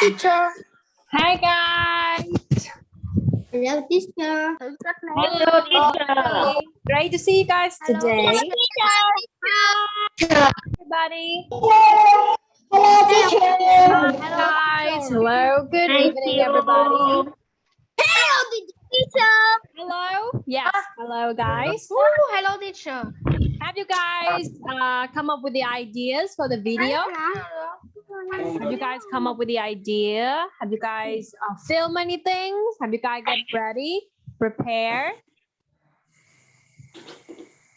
teacher. Hi guys. Hello, teacher. Hello teacher. Great to see you guys today. Hello, Everybody. Hello, teacher. Hi guys. Hello. Good evening, everybody. Hello, teacher. Hello. Yes. Hello, guys. hello, teacher. Have you guys uh, come up with the ideas for the video? Have you guys come up with the idea? Have you guys uh, film anything? Have you guys get ready? Prepare?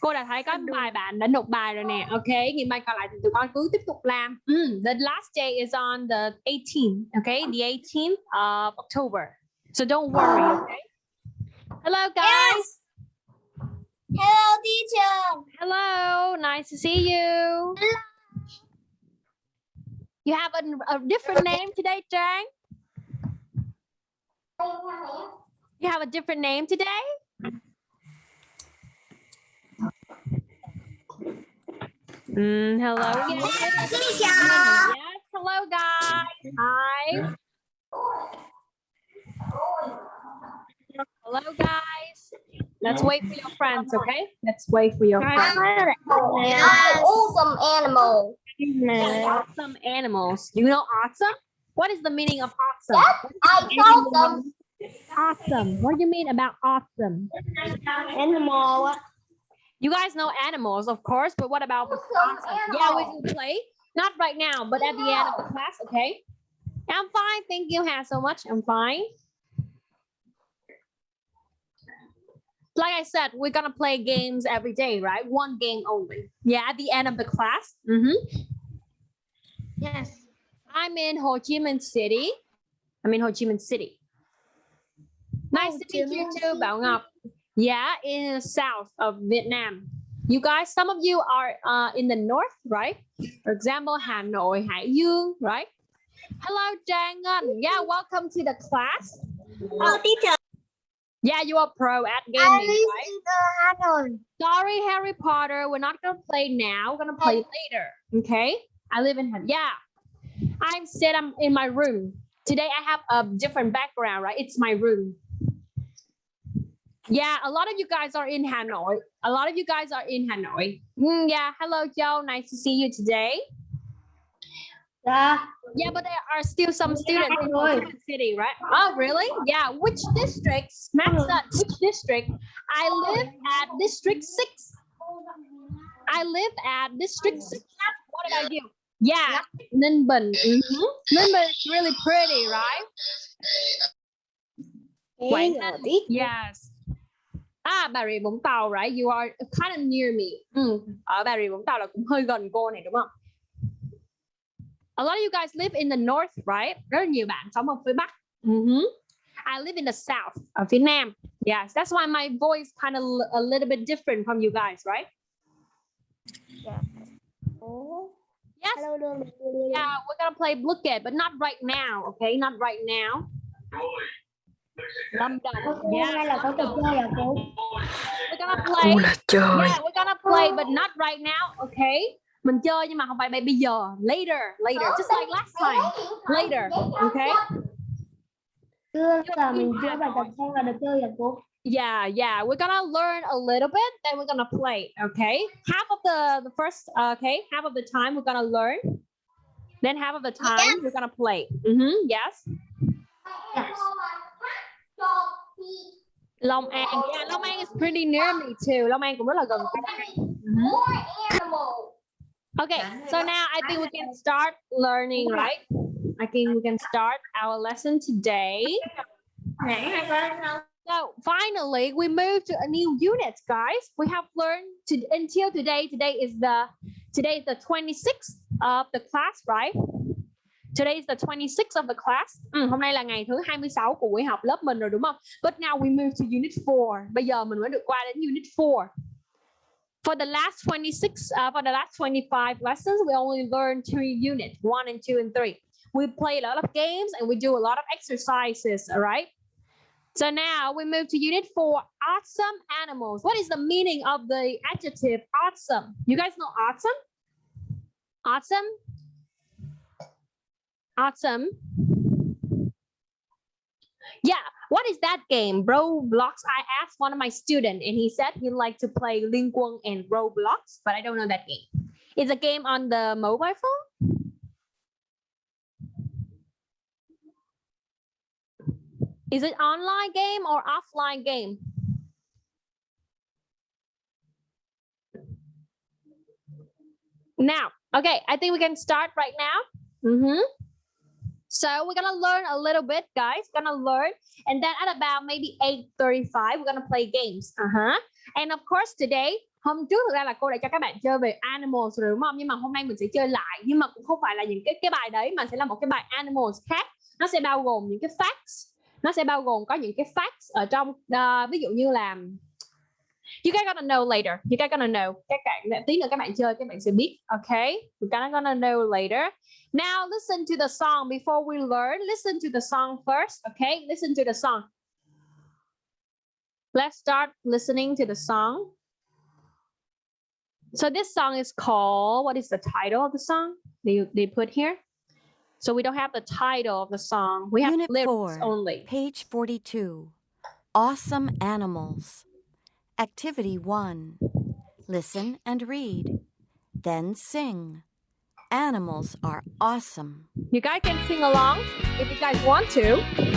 Cô đã thấy các bài bạn đã nộp bài rồi nè. Ok, ngày mai còn lại thì tụi con cứ tiếp tục làm. Mm, the last day is on the 18th. Okay, the 18th of October. So don't worry. Okay. Hello, guys. Hello, teacher. Hello. Nice to see you. You have a, a different name today, Trang? You have a different name today? Mm, hello. Yes. Teacher. Yes. Hello, guys. Hi. Hello, guys. Let's wait for your friends, okay? Let's wait for your friends. awesome animal. Awesome animals. Do You know awesome? What is the meaning of awesome? I told them. Awesome. What do you mean about awesome? Animal. You guys know animals, of course, but what about awesome? Yeah, we can play. Not right now, but at the end of the class, okay? I'm fine. Thank you, Hà, so much. I'm fine. Like I said, we're gonna play games every day, right? One game only. Yeah, at the end of the class. Mhm. Yes. I'm in Ho Chi Minh City. I'm in Ho Chi Minh City. Nice Ho to meet you too, Bảo Ngọc. Yeah, in the south of Vietnam. You guys, some of you are uh, in the north, right? For example, Hà Nội, Hải Dương, right? Hello, Trang Ngân. Yeah, welcome to the class. Hello, teacher. Yeah, you are pro at gaming, live right? Hanoi. Sorry, Harry Potter. We're not gonna play now. We're gonna play later. Okay. I live in Han- yeah. I'm sit I'm in my room. Today I have a different background, right? It's my room. Yeah, a lot of you guys are in Hanoi. A lot of you guys are in Hanoi. Mm, yeah, hello Joe. Nice to see you today. Yeah. Yeah, but there are still some students in Ho Hanoi. City, right? Oh, really? Yeah. Which district? Max which district? I live at District 6. I live at District 6. What did I do? Yeah, Ninh Bình. Mhm. Ninh Bình is really pretty, right? Quảng Hello, Ninh. Yes. À, Bà Rịa Vũng Tàu, right? You are kind of near me. Ừ. Ở Bà Rịa Vũng Tàu là cũng hơi gần cô này đúng không? A lot of you guys live in the north, right? Rất là nhiều bạn sống ở phía Bắc. Mhm. I live in the south, ở phía Nam. Yes, that's why my voice kind of a little bit different from you guys, right? Yeah. Oh. Yes. Hello, hello. Yeah, we're gonna play Blooket, but not right now, okay? Not right now. Lâm Đồng. Hay Yeah, là có trò chơi à cô? we're gonna play. Cô là trời Yeah, we're gonna play, but not right now, okay? Mình chơi nhưng mà không phải bây giờ. Later, later, just like last time. Later, okay? Chưa là mình chưa bài tập xong là được chơi à cô? Yeah, yeah. We're gonna learn a little bit, then we're gonna play. Okay. Half of the the first, okay, half of the time we're gonna learn. Then half of the time we're gonna play. Mm-hmm. Yes. Yes. Long An. Yeah, Long An is pretty near me too. Long An cũng rất là gần. Mhm. Okay. So now I think we can start learning, right? I think we can start our lesson today. So finally, we moved to a new unit, guys. We have learned to until today. Today is the today is the 26th of the class, right? Today is the 26th of the class. Ừ, hôm nay là ngày thứ 26 của buổi học lớp mình rồi đúng không? But now we move to unit 4. Bây giờ mình mới được qua đến unit 4. For the last 26, uh, for the last 25 lessons, we only learned three units, one and two and three. We play a lot of games and we do a lot of exercises, all right? So now we move to unit four, awesome animals. What is the meaning of the adjective awesome? You guys know awesome? Awesome? Awesome. Yeah, what is that game? Roblox. I asked one of my students and he said he liked to play Ling and Roblox, but I don't know that game. It's a game on the mobile phone. Is it online game or offline game? Now, okay, I think we can start right now. Mhm. So we're gonna learn a little bit, guys. Gonna learn, and then at about maybe 8:35, we're gonna play games. Uh-huh. And of course today, hôm trước thực ra là cô đã cho các bạn chơi về animals rồi đúng không? Nhưng mà hôm nay mình sẽ chơi lại, nhưng mà cũng không phải là những cái cái bài đấy mà sẽ là một cái bài animals khác. Nó sẽ bao gồm những cái facts. Nó sẽ bao gồm có những cái facts ở trong uh, ví dụ như là You guys gonna know later. You guys gonna know. Các bạn tí nữa các bạn chơi các bạn sẽ biết. Okay? you guys gonna know later. Now listen to the song before we learn. Listen to the song first. Okay? Listen to the song. Let's start listening to the song. So this song is called, what is the title of the song? They, they put here. So we don't have the title of the song. We have Unit lyrics four. only. Page 42. Awesome animals. Activity 1. Listen and read. Then sing. Animals are awesome. You guys can sing along if you guys want to.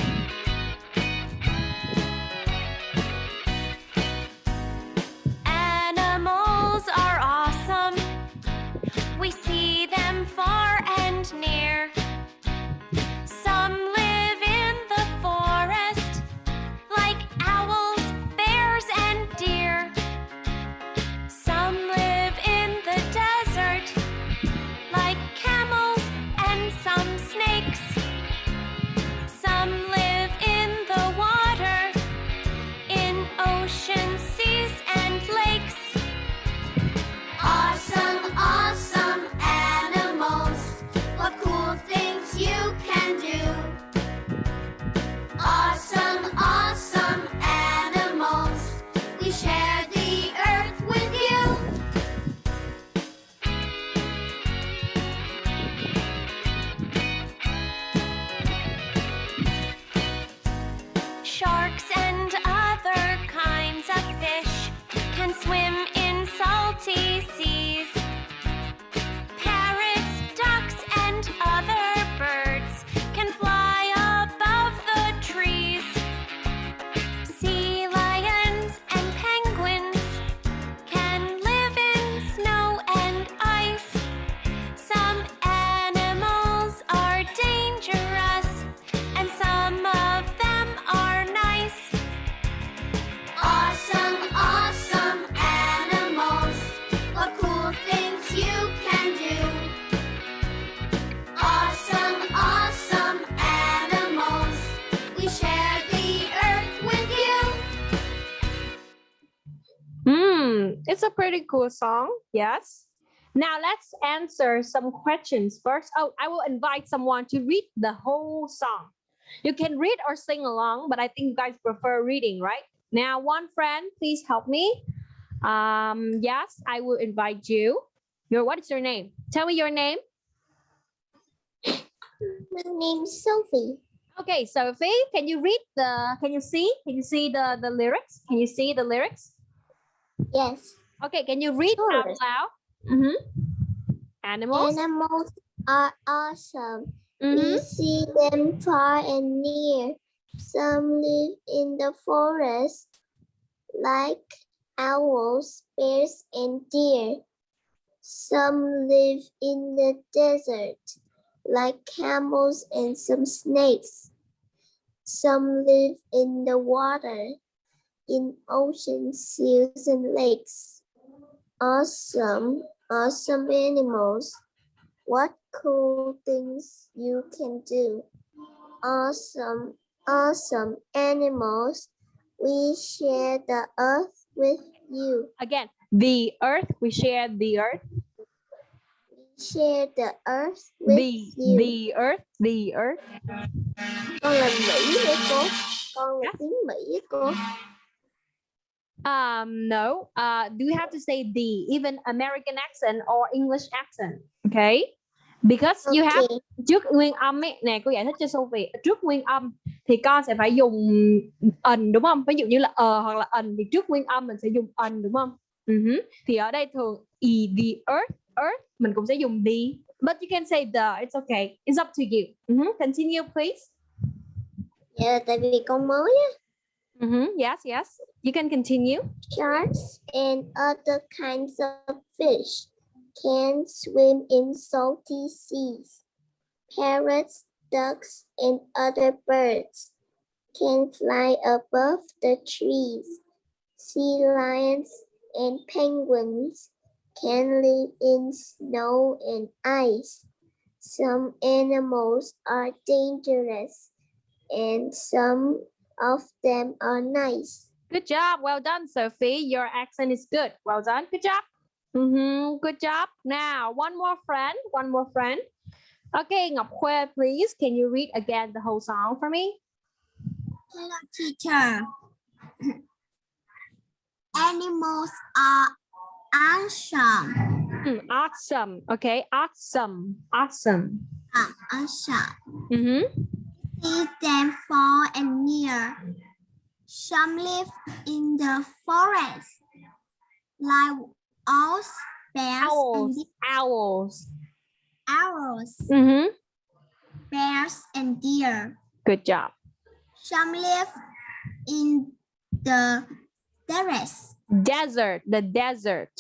Cool song. Yes. Now let's answer some questions first. Oh, I will invite someone to read the whole song. You can read or sing along, but I think you guys prefer reading, right? Now, one friend, please help me. Um, yes, I will invite you. Your what is your name? Tell me your name. My name's Sophie. Okay, Sophie, can you read the? Can you see? Can you see the the lyrics? Can you see the lyrics? Yes. Okay, can you read out Sure. loud? Mhm. Animals. Animals are awesome. Mhm. We see them far and near. Some live in the forest, like owls, bears, and deer. Some live in the desert, like camels and some snakes. Some live in the water, in oceans, seals and lakes. Awesome, awesome animals. What cool things you can do. Awesome, awesome animals. We share the earth with you. Again, the earth. We share the earth. We share the earth with The you. the earth. The earth. Con là Mỹ đấy cô. Con là tiếng Mỹ ấy cô. Um, no. Uh, do you have to say the even American accent or English accent? Okay. Because you have trước nguyên âm ấy nè cô giải thích cho Sophie. Trước nguyên âm thì con sẽ phải dùng ẩn đúng không? Ví dụ như là ờ hoặc là ẩn thì trước nguyên âm mình sẽ dùng ẩn đúng không? Uh thì ở đây thường e the earth earth mình cũng sẽ dùng the. But you can say the it's okay. It's up to you. Uh continue please. Dạ, tại vì con mới á, uh yes yes you can continue sharks and other kinds of fish can swim in salty seas. Parrots, ducks, and other birds can fly above the trees. Sea lions and penguins can live in snow and ice. Some animals are dangerous and some of them are nice. Good job. Well done, Sophie. Your accent is good. Well done. Good job. Mhm, Good job. Now, one more friend. One more friend. Okay, Ngọc Khuê, please. Can you read again the whole song for me? Hello, teacher. Animals are awesome. Mm, awesome. Okay, awesome. Awesome. Are awesome. Mhm. See them far and near. Some live in the forest, like owls, bears, Owls. and Owls. owls, Mhm. bears, and deer. Good job. Some live in the forest, Desert. The desert.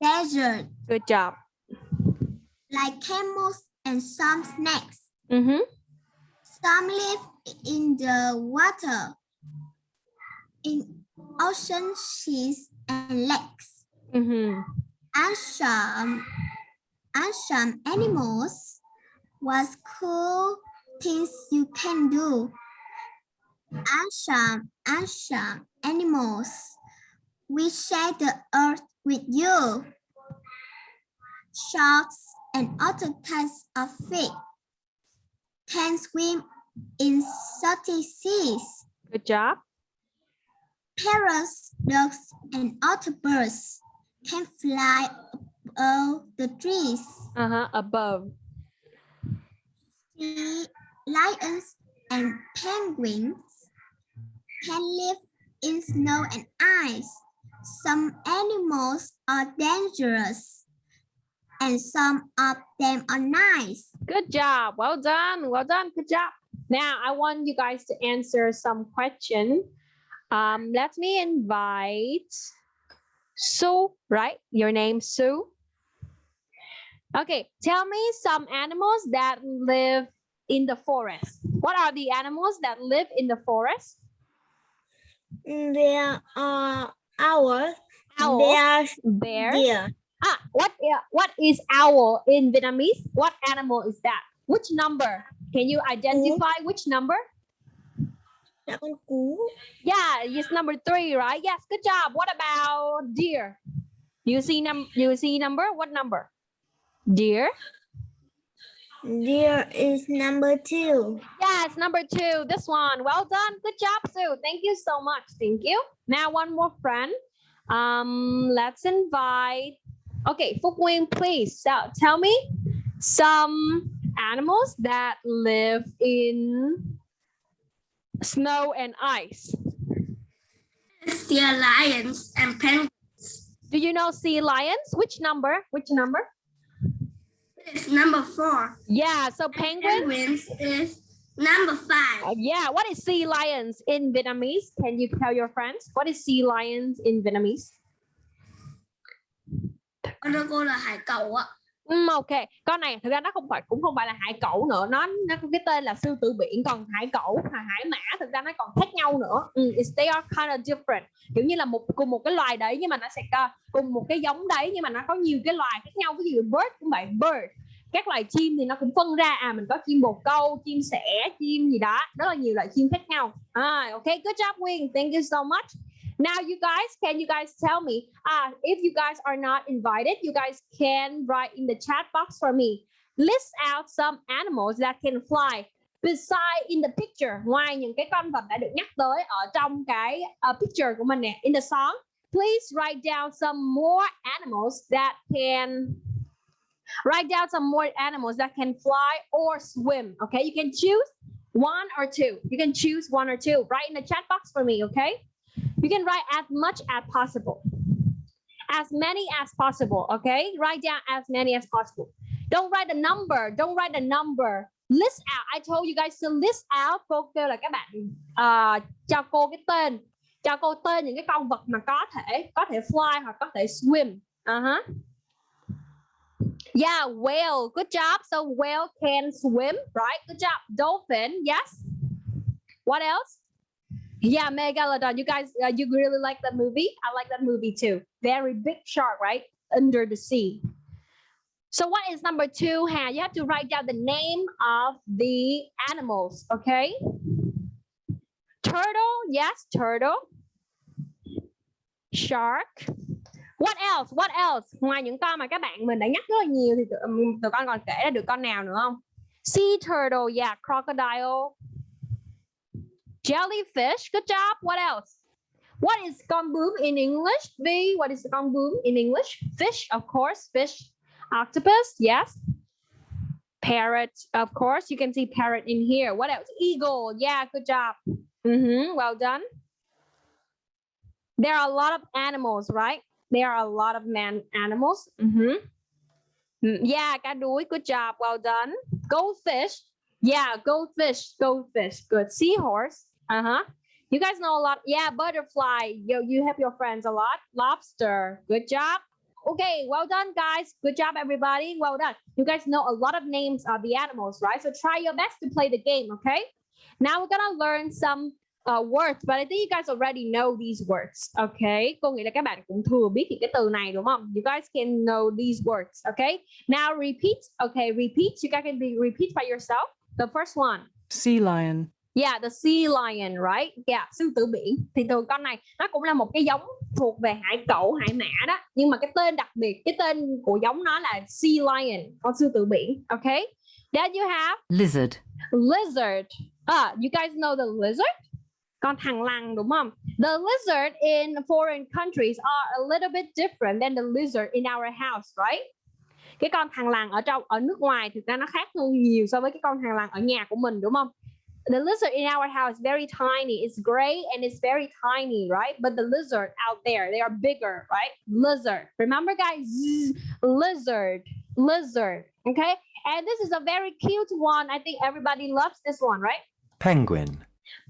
desert, Good job. like camels and some snakes. Mhm. Some live in the water, in ocean, seas, and lakes. Mhm. And some, and some animals was cool things you can do. And some, and some animals we share the earth with you. Sharks and other types of fish can swim in salty seas. Good job. Parrots, ducks, and other birds can fly above the trees. Uh-huh. Above. Lions and penguins can live in snow and ice. Some animals are dangerous, and some of them are nice. Good job. Well done. Well done. Good job. Now I want you guys to answer some question. Um, let me invite Sue, right? Your name Sue. Okay, tell me some animals that live in the forest. What are the animals that live in the forest? There are owls, Owl, bears, bear. deer. Ah, what what is owl in Vietnamese? What animal is that? Which number? Can you identify which number? Yeah, it's number three, right? Yes, good job. What about deer? You see num you see number? What number? Deer? Deer is number two. Yes, number two. This one. Well done. Good job, Sue. Thank you so much. Thank you. Now one more friend. Um, let's invite. Okay, Nguyên, please so, tell me some animals that live in snow and ice. Deer, lions, and penguins. Do you know sea lions? Which number? Which number? It's number four. Yeah, so penguins. Penguins is number five. Uh, yeah, what is sea lions in Vietnamese? Can you tell your friends? What is sea lions in Vietnamese? Um, ok, con này thực ra nó không phải cũng không phải là hải cẩu nữa, nó nó có cái tên là sư tử biển, còn hải cẩu và hải mã thực ra nó còn khác nhau nữa. um, it's, they are kind of different. Kiểu như là một cùng một cái loài đấy nhưng mà nó sẽ có cùng một cái giống đấy nhưng mà nó có nhiều cái loài khác nhau. Ví dụ bird cũng vậy, bird. Các loài chim thì nó cũng phân ra à mình có chim bồ câu, chim sẻ, chim gì đó, rất là nhiều loại chim khác nhau. À, ok, good job Wing. Thank you so much. Now, you guys, can you guys tell me? Uh, if you guys are not invited, you guys can write in the chat box for me. List out some animals that can fly beside in the picture. Ngoài những cái con vật đã được nhắc tới ở trong cái uh, picture của mình nè, in the song. Please write down some more animals that can write down some more animals that can fly or swim. Okay, you can choose One or two. You can choose one or two. Write in the chat box for me, okay? You can write as much as possible. As many as possible, okay? Write down as many as possible. Don't write a number. Don't write a number. List out. I told you guys to list out. Cô kêu là các bạn uh, cho cô cái tên, cho cô tên những cái con vật mà có thể có thể fly hoặc có thể swim. Uh-huh. Yeah, whale. Good job. So whale can swim, right? Good job. Dolphin. Yes. What else? Yeah, Megalodon. You guys, uh, you really like that movie? I like that movie too. Very big shark, right? Under the sea. So what is number two? Hà? You have to write down the name of the animals, okay? Turtle. Yes, turtle. Shark. What else? What else? Ngoài những con mà các bạn mình đã nhắc rất là nhiều thì tụi, tụi con còn kể ra được con nào nữa không? Sea turtle, yeah, crocodile. Jellyfish, good job. What else? What is bướm in English? V, what is bướm in English? Fish, of course, fish. Octopus, yes. Parrot, of course, you can see parrot in here. What else? Eagle, yeah, good job. Mhm, well done. There are a lot of animals, right? There are a lot of man animals. Mhm. Mm, Yeah, cá good job, well done. Goldfish, yeah, goldfish, goldfish, good. Seahorse, uh-huh. You guys know a lot. Yeah, butterfly. You, you help your friends a lot. Lobster, good job. Okay, well done, guys. Good job, everybody. Well done. You guys know a lot of names of the animals, right? So try your best to play the game, okay? Now we're gonna learn some uh, words, but I think you guys already know these words, okay? Nghĩ là các bạn cũng thừa biết cái từ này đúng không? You guys can know these words, okay? Now repeat, okay? Repeat. You guys can be repeat by yourself. The first one. sea lion, Yeah, the sea lion, right? Yeah, sư tử biển. Thì từ con này nó cũng là một cái giống thuộc về hải cẩu, hải mã đó. Nhưng mà cái tên đặc biệt, cái tên của giống nó là sea lion, con sư tử biển. Okay. Then you have lizard, lizard. Ah, you guys know the lizard? Con thằn lằn đúng không? The lizard in foreign countries are a little bit different than the lizard in our house, right? Cái con thằn lằn ở trong ở nước ngoài thực ra nó khác hơn nhiều so với cái con thằn lằn ở nhà của mình đúng không? The lizard in our house is very tiny. It's gray and it's very tiny, right? But the lizard out there, they are bigger, right? Lizard. Remember, guys? Zzz, lizard, lizard. Okay. And this is a very cute one. I think everybody loves this one, right? penguin,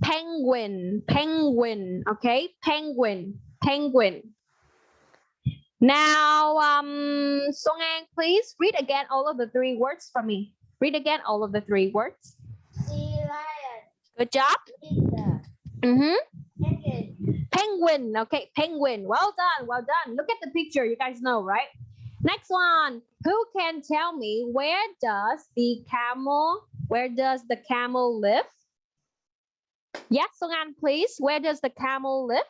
penguin penguin okay penguin penguin now um song please read again all of the three words for me read again all of the three words good job lizard, hmm penguin, okay penguin well done well done look at the picture you guys know right next one who can tell me where does the camel where does the camel live yes song An, please where does the camel live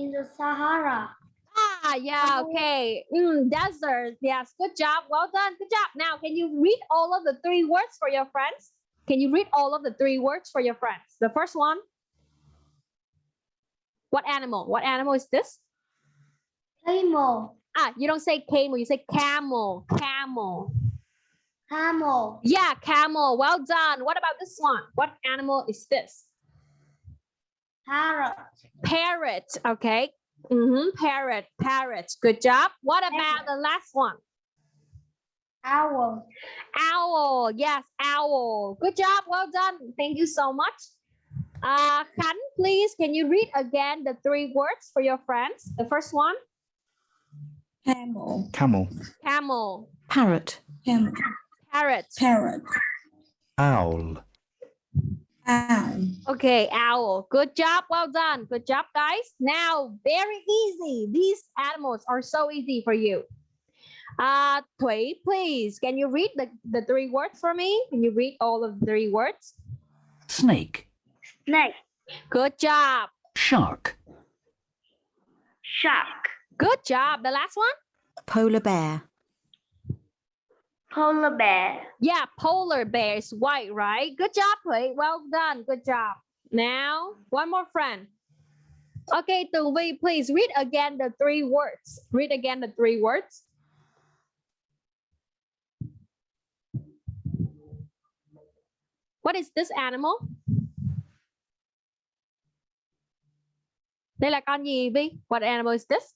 in the Sahara. Ah, yeah, okay. Mm, desert. Yes, good job. Well done. Good job. Now, can you read all of the three words for your friends? Can you read all of the three words for your friends? The first one. What animal? What animal is this? Camel, Ah, you don't say camel, you say camel. Camel. camel, Yeah, camel. Well done. What about this one? What animal is this? parrot, Parrot. Okay. Mm-hmm. Parrot. Parrot. Good job. What about the last one? Owl, Owl. Yes, owl. Good job. Well done. Thank you so much. Uh, Khan, please, can you read again the three words for your friends? The first one, camel, camel, camel, parrot, camel, parrot. parrot, owl, owl, Okay, owl. Good job. Well done. Good job, guys. Now, very easy. These animals are so easy for you. Uh, Thủy, please, can you read the, the three words for me? Can you read all of the three words? snake, snake, Good job. shark, shark, Good job. The last one? polar bear, polar bear, Yeah, polar bear is white, right? Good job, Thủy. Well done. Good job. Now, one more friend. Okay, Tường Vi, please read again the three words. Read again the three words. What is this animal? Đây là con gì Vi? What animal is this?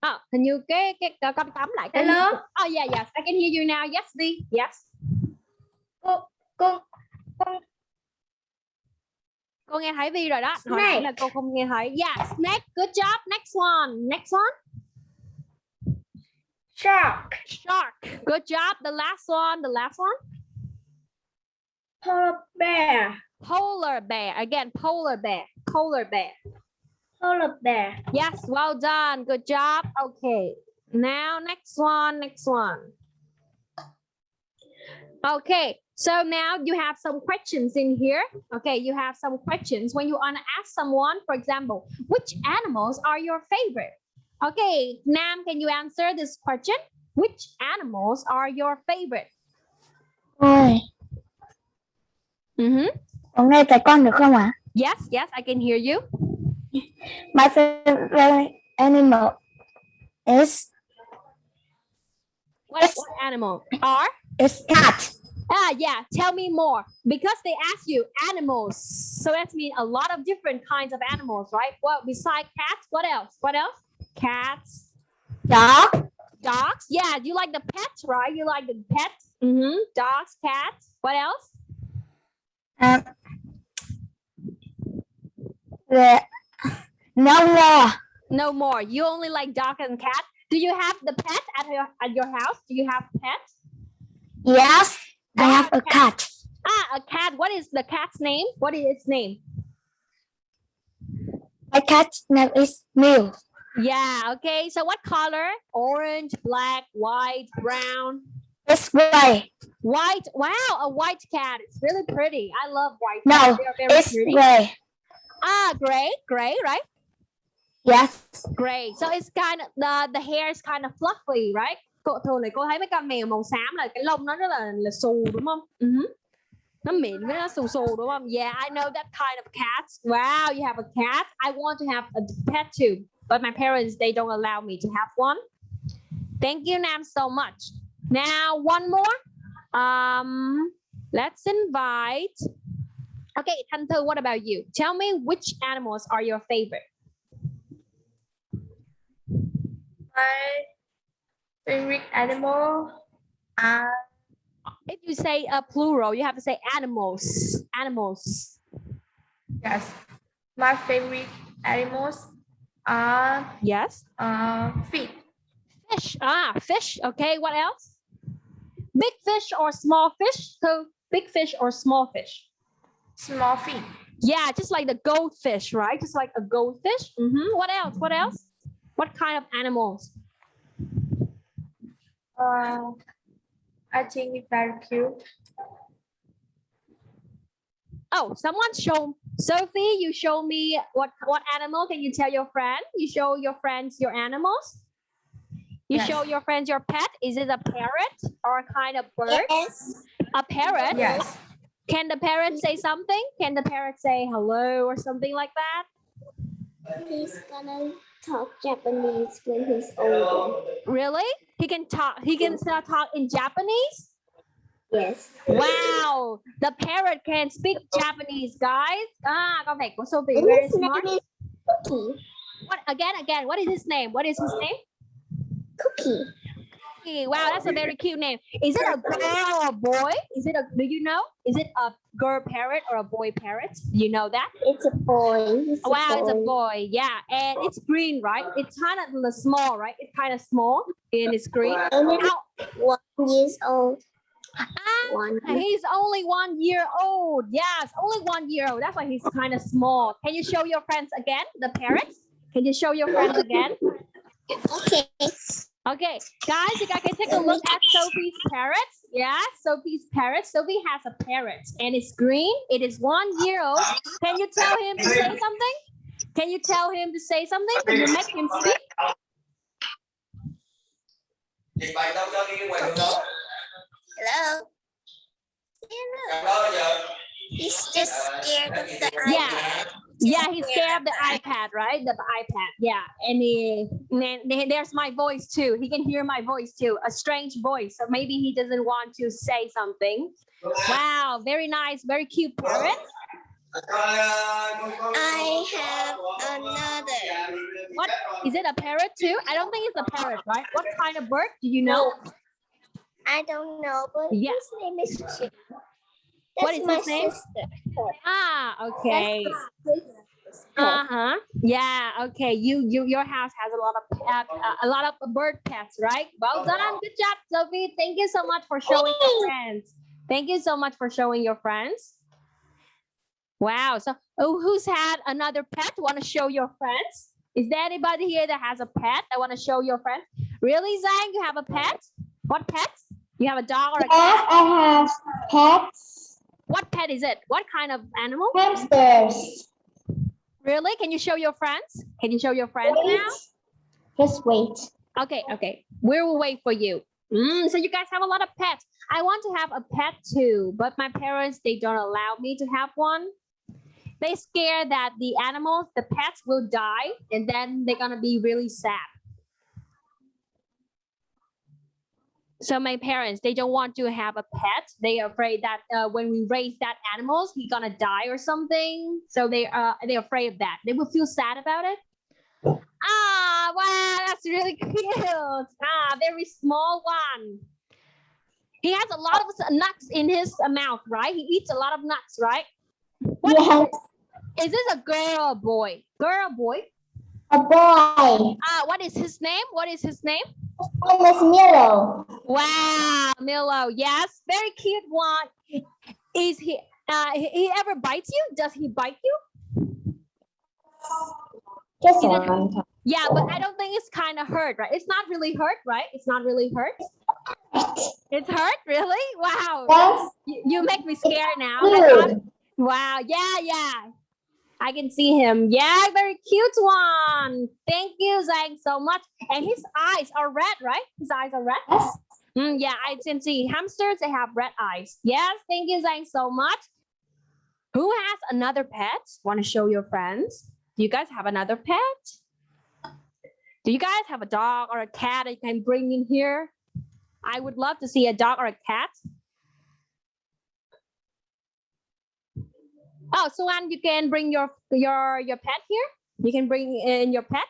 À, hình như cái cái cái con tắm lại cái Hello? Oh yeah yes, I can hear you now. Yes, Vi. Yes. Cô cô con Cô nghe thấy Vi rồi đó. Hồi nãy là cô không nghe thấy. Yeah, snake. Good job. Next one. Next one. Shark Shark. Good job. The last one. The last one. polar bear Polar bear. Again, polar bear. Polar bear. polar bear Yes, well done. Good job. Okay. Now next one. Next one. Okay. So now you have some questions in here. Okay, you have some questions when you want to ask someone, for example, which animals are your favorite? Okay, Nam, can you answer this question? Which animals are your favorite? ôi Mm-hmm. có nghe thấy con được không ạ Yes, yes, I can hear you. my favorite animal is What, what animal are? is cat Ah, yeah. Tell me more. Because they ask you animals, so that means a lot of different kinds of animals, right? Well, besides cats, what else? What else? Cats, dog dogs. Yeah, you like the pets, right? You like the pets. Mm-hmm. Dogs, cats. What else? um, the no more No more. You only like dog and cat. Do you have the pet at your at your house? Do you have pets? yes I have a cat Ah, a cat. What is the cat's name? What is its name? my cat's name is Mew Yeah. Okay. So what color? Orange, black, white, brown. it's gray White. Wow, a white cat. It's really pretty. I love white. No, it's pretty. gray Ah, gray, gray, right? yes Gray. So it's kind of the the hair is kind of fluffy, right? Cô thường thì cô thấy mấy con mèo màu xám là cái lông nó rất là là xù đúng không? Ừ hứ. Nó mịn với nó xù xù đúng không? Yeah, I know that kind of cats. Wow, you have a cat. I want to have a pet too, but my parents they don't allow me to have one. Thank you, Nam, so much. Now one more. Um, let's invite. Okay, Thanh what about you? Tell me which animals are your favorite? my favorite animal are If you say a plural, you have to say animals. Animals. yes my favorite animals are Yes. uh fish Fish. Ah, fish. Okay. What else? Big fish or small fish? So big fish or small fish? small fish Yeah, just like the goldfish, right? Just like a goldfish. Mm -hmm. What else? What else? What kind of animals? uh I think it's very cute Oh, someone show Sophie. You show me what what animal? Can you tell your friend? You show your friends your animals. You Yes. show your friends your pet. Is it a parrot or a kind of bird? Yes. A parrot. yes Can the parrot say something? Can the parrot say hello or something like that? He's gonna talk Japanese when he's older. Really? He can talk. He can still talk in Japanese. Yes. Wow, the parrot can speak Japanese, guys. Ah, con này của Sophie And very smart. Cookie. What again? Again? What is his name? What is his name? Cookie. Hey, Wow, that's a very cute name. Is it a girl or a boy? Is it a? Do you know? Is it a girl parrot or a boy parrot? Do you know that? It's a boy. A Wow, it's a boy. boy. Yeah, and it's green, right? It's kind of small, right? It's kind of small and it's green. And it's How? one years old. Ah, One. he's only one year old. Yes, only one year old. That's why he's kind of small. Can you show your friends again, the parrots? Can you show your friends again? Okay. Okay, guys, you guys can take a look at Sophie's parrots. Yeah, Sophie's parrot. Sophie has a parrot and it's green. It is one year old. Can you tell him to say something? Can you tell him to say something? Can you make him speak? Dịch bệnh đâu cho đi ngoài đường đó. Hello. Gặp đó giờ. He's just uh, scared of the Yeah. iPad. Yeah, he's scared of the iPad, right? The iPad. Yeah, and he, and then there's my voice too. He can hear my voice too, a strange voice. So maybe he doesn't want to say something. Wow, very nice, very cute parrot. I have another. What is it? A parrot too? I don't think it's a parrot, right? What kind of bird? Do you know? I don't know, but Yeah. his name is Chip. That's What is my his name? sister. Ah, okay. Uh huh. Yeah. Okay. You you your house has a lot of pet, uh, a lot of bird pets, right? Well done. Good job, Sophie. Thank you so much for showing your friends. Thank you so much for showing your friends. Wow. So, oh, who's had another pet? Want to show your friends? Is there anybody here that has a pet that want to show your friends? Really, Zhang? You have a pet? What pet? You have a dog or a cat? I have pets, What pet is it? What kind of animal? hamsters. Really? Can you show your friends? Can you show your friends now? Just wait. Okay, okay. We will wait for you. Mm, so you guys have a lot of pets. I want to have a pet too, but my parents they don't allow me to have one. They scare that the animals, the pets will die and then they're gonna be really sad. So my parents, they don't want to have a pet. They are afraid that uh, when we raise that animals, he's gonna die or something. So they uh they're afraid of that. They will feel sad about it. Ah, wow, that's really cute. Ah, very small one. He has a lot of nuts in his uh, mouth, right? He eats a lot of nuts, right? What is Yes, this? Is this a girl or boy? Girl or boy? a boy. Ah, what is his name? What is his name? His name is Milo. Wow, Milo. Yes, very cute one. Is he? Uh, he, ever bites you? Does he bite you? Just one time. Yeah, but I don't think it's kind of hurt, right? It's not really hurt, right? It's not really hurt. It's hurt, really? Wow. Yes, You, you make me scared now. I thought- good. Wow. Yeah, yeah. I can see him. Yeah, very cute one. Thank you, Zhang, so much. And his eyes are red, right? His eyes are red. Yes. Mm, yeah, I can see hamsters. They have red eyes. Yes, thank you, Zhang, so much. Who has another pet? Want to show your friends? Do you guys have another pet? Do you guys have a dog or a cat that you can bring in here? I would love to see a dog or a cat. Oh, Suan, you can bring your your your pet here. You can bring in your pet.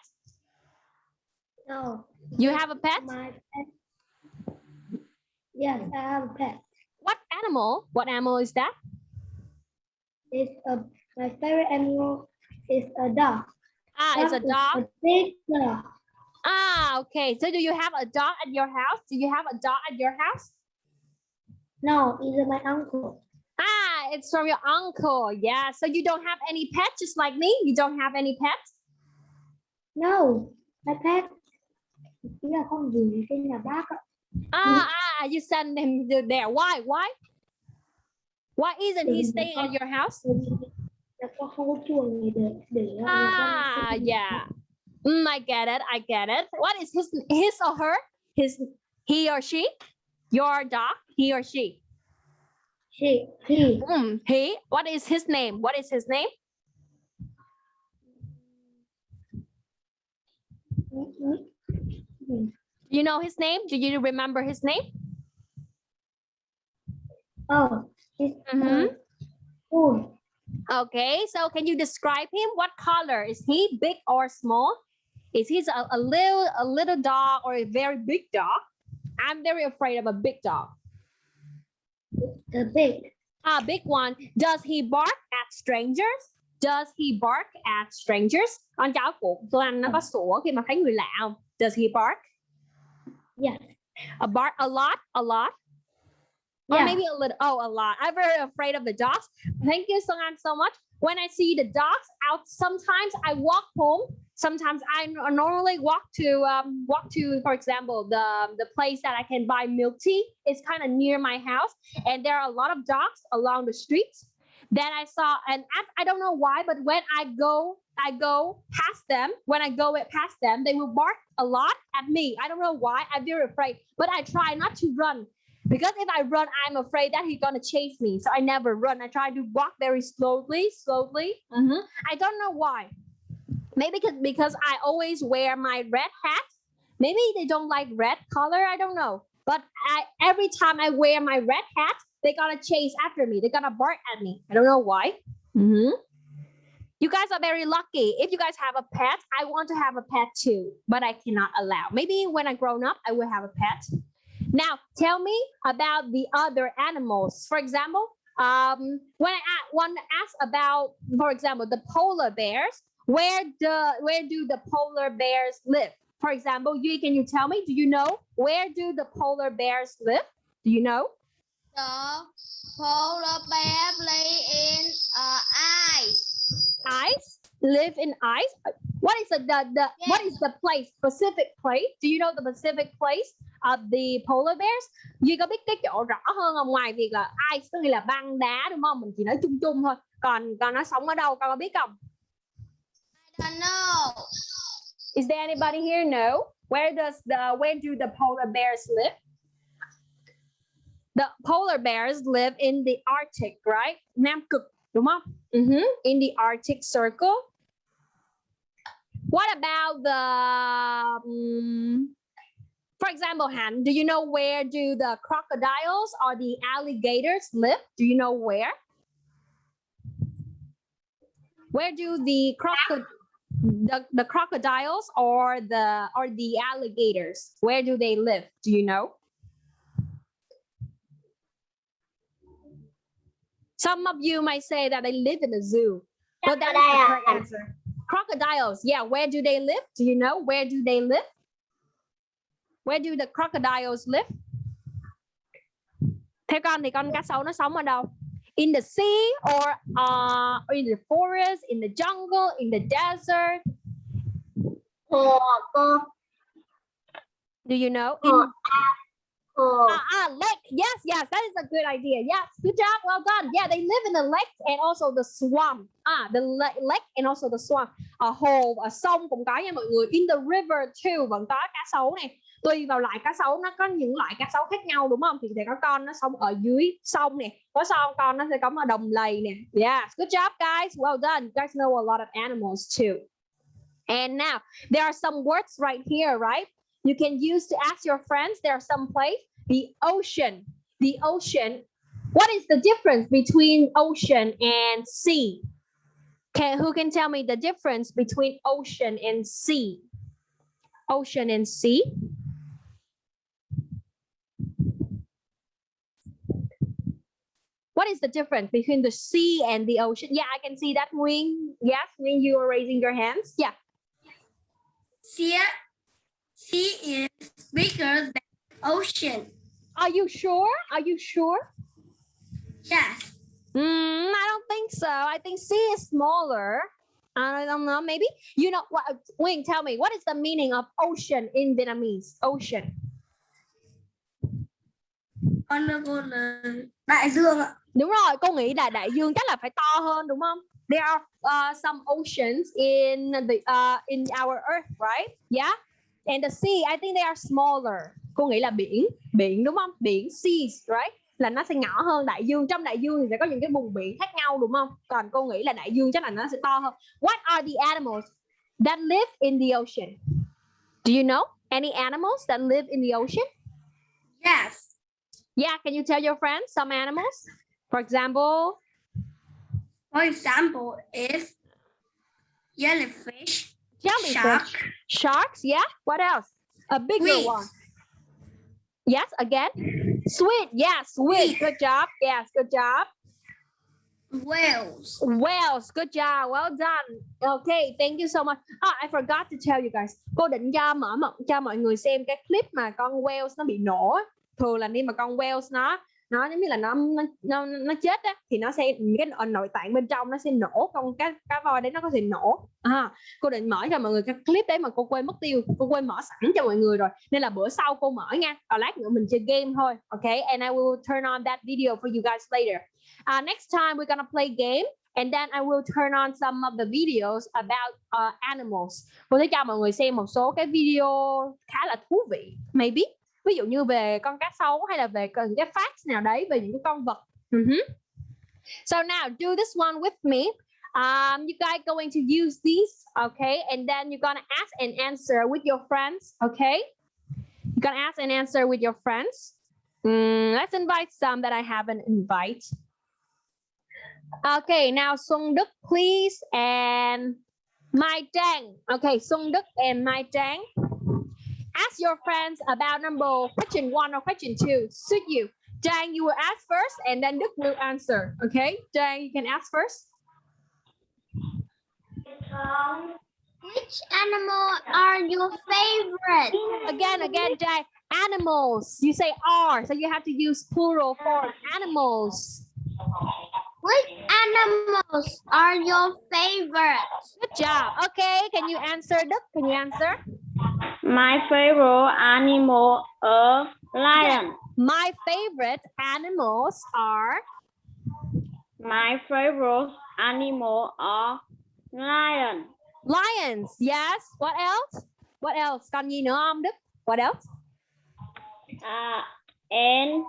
No, You have a pet. my pet. Yes, I have a pet. What animal? What animal is that? It's a my favorite animal is a dog. Ah, it's a dog. A big dog. Ah, okay. So do you have a dog at your house? Do you have a dog at your house? No, it's my uncle. Ah, it's from your uncle. Yeah. So you don't have any pets, just like me. You don't have any pets. No, my pet. Chỉ là con gì trên nhà bác ạ. Ah, ah. You send him there. Why? Why? Why isn't he staying at your house? Bởi vì là con không có chuồng này để để người ta Ah, yeah. Mm, I get it. I get it. What is his his or her? His he or she? Your dog? He or she? She, he, Mm, he. What is his name? What is his name? You know his name? Do you remember his name? oh, he's Mhm. cool. Okay, so can you describe him? What color is he? Big or small? Is he a, a little a little dog or a very big dog? I'm very afraid of a big dog. The big. A big one. Does he bark at strangers? Does he bark at strangers? Con chó của Tuan nó có sủa khi mà thấy người lạ không? Does he bark? Yes. A bark a lot, a lot. Or maybe a little, oh, a lot. I'm very afraid of the dogs. Thank you, Songan, so much. When I see the dogs out, sometimes I walk home. Sometimes I normally walk to um, walk to, for example, the the place that I can buy milk tea. It's kind of near my house, and there are a lot of dogs along the streets. Then I saw, and I, I don't know why, but when I go, I go past them. When I go it past them, they will bark a lot at me. I don't know why. I'm very afraid, but I try not to run Because if I run, I'm afraid that he's gonna chase me. So I never run. I try to walk very slowly, slowly. Mhm. I don't know why. Maybe because, because I always wear my red hat. Maybe they don't like red color. I don't know. But I, every time I wear my red hat, they're gonna chase after me. They're gonna bark at me. I don't know why. Mhm. You guys are very lucky. If you guys have a pet, I want to have a pet too, but I cannot allow. Maybe when I grown up, I will have a pet. Now, tell me about the other animals. For example, um, when I want to ask about, for example, the polar bears, where the where do the polar bears live? For example, you can you tell me? Do you know where do the polar bears live? Do you know? The polar bear live in uh, ice. Ice live in ice. What is the, the, the what is the place specific place? Do you know the specific place of the polar bears? Duy có biết cái chỗ rõ hơn không ngoài việc là ice tức là băng đá đúng không? Mình chỉ nói chung chung thôi. Còn còn nó sống ở đâu con có biết không? I don't know. Is there anybody here? No. Where does the where do the polar bears live? The polar bears live in the Arctic, right? Nam cực, đúng không? Mhm, In the Arctic Circle. What about the um, for example, Han, do you know where do the crocodiles or the alligators live? Do you know where? Where do the crocod the, the crocodiles or the or the alligators where do they live do you know some of you might say that they live in a zoo. But that is the correct answer. Crocodiles. Yeah where do they live? Do you know where do they live? Where do the crocodiles live? Theo con thì con cá sấu nó sống ở đâu? In the sea or uh, in the forest in the jungle in the desert? Do you know? In Hồ. Ah, ah, lake. Yes, yes, that is a good idea. Yes, good job. Well done. Yeah, they live in the lake and also the swamp. Ah, the lake and also the swamp. Ở hồ, ở sông cũng có nha mọi người. In the river too vẫn có cá sấu này. Tùy vào loại cá sấu nó có những loại cá sấu khác nhau đúng không? Thì sẽ có con nó sống ở dưới sông nè. Có sông con nó sẽ có ở đồng lầy nè. Yeah, good job guys. Well done. You guys know a lot of animals too. And now there are some words right here, right? You can use to ask your friends. There are some place. The ocean. The ocean. What is the difference between ocean and sea? Can who can tell me the difference between ocean and sea? Ocean and sea. What is the difference between the sea and the ocean? Yeah, I can see that. Wing. Yes, Wing, you are raising your hands. Yeah. Sea, sea is bigger than ocean. Are you sure? Are you sure? Yes. Mm, I don't think so. I think sea is smaller. I don't know. Maybe you know what? Wing, tell me what is the meaning of ocean in Vietnamese? Ocean. Con cô là đại dương ạ. Đúng rồi, cô nghĩ là đại dương chắc là phải to hơn đúng không? There are uh, some oceans in the uh, in our earth, right? Yeah. And the sea, I think they are smaller. Cô nghĩ là biển, biển đúng không? Biển seas, right? Là nó sẽ nhỏ hơn đại dương. Trong đại dương thì sẽ có những cái vùng biển khác nhau đúng không? Còn cô nghĩ là đại dương chắc là nó sẽ to hơn. What are the animals that live in the ocean? Do you know any animals that live in the ocean? Yes. Yeah, can you tell your friends some animals? For example, For example, is jellyfish, jellyfish. shark, Sharks, yeah. What else? A bigger Squid. one. Yes, again. Yeah, squid. Squid. Good job. Yes, good job. whales. Whales, good job. Well done. Okay, thank you so much. Ah, I forgot to tell you guys. Cô định cho mở mộng cho mọi người xem cái clip mà con whales nó bị nổ. Thường là khi mà con whales nó nó giống như là nó nó nó, nó chết á thì nó sẽ cái nội- nội tạng bên trong nó sẽ nổ con cá cá voi đấy nó có thể nổ. À, cô định mở cho mọi người cái clip đấy mà cô quên mất tiêu cô quên mở sẵn cho mọi người rồi. Nên là bữa sau cô mở nha còn lát nữa mình chơi game thôi okay and I will turn on that video for you guys later. Uh, next time we're gonna play game and then I will turn on some of the videos about uh, animals. Cô sẽ cho mọi người xem một số cái video khá là thú vị maybe ví dụ như về con cá sấu hay là về cái facts nào đấy về những cái con vật. Mhm. so now do this one with me. Um you guys going to use these okay? And then you're gonna ask and answer with your friends okay? You're gonna ask and answer with your friends. Mm, let's invite some that I haven't invite. Okay now Sung Đức please and Mai Trang. Okay Sung Đức and Mai Trang ask your friends about number question one or question two suit you. Trang you will ask first and then Đức will answer okay? Trang you can ask first. Which animal are your favorite? again again Trang animals. You say are so you have to use plural form animals. Which animals are your favorite? good job. Okay can you answer Đức can you answer My favorite animal is lion. my favorite animals are My favorite animal are lion. lions. Yes. What else? What else? Còn gì nữa không Đức? What else? Uh, and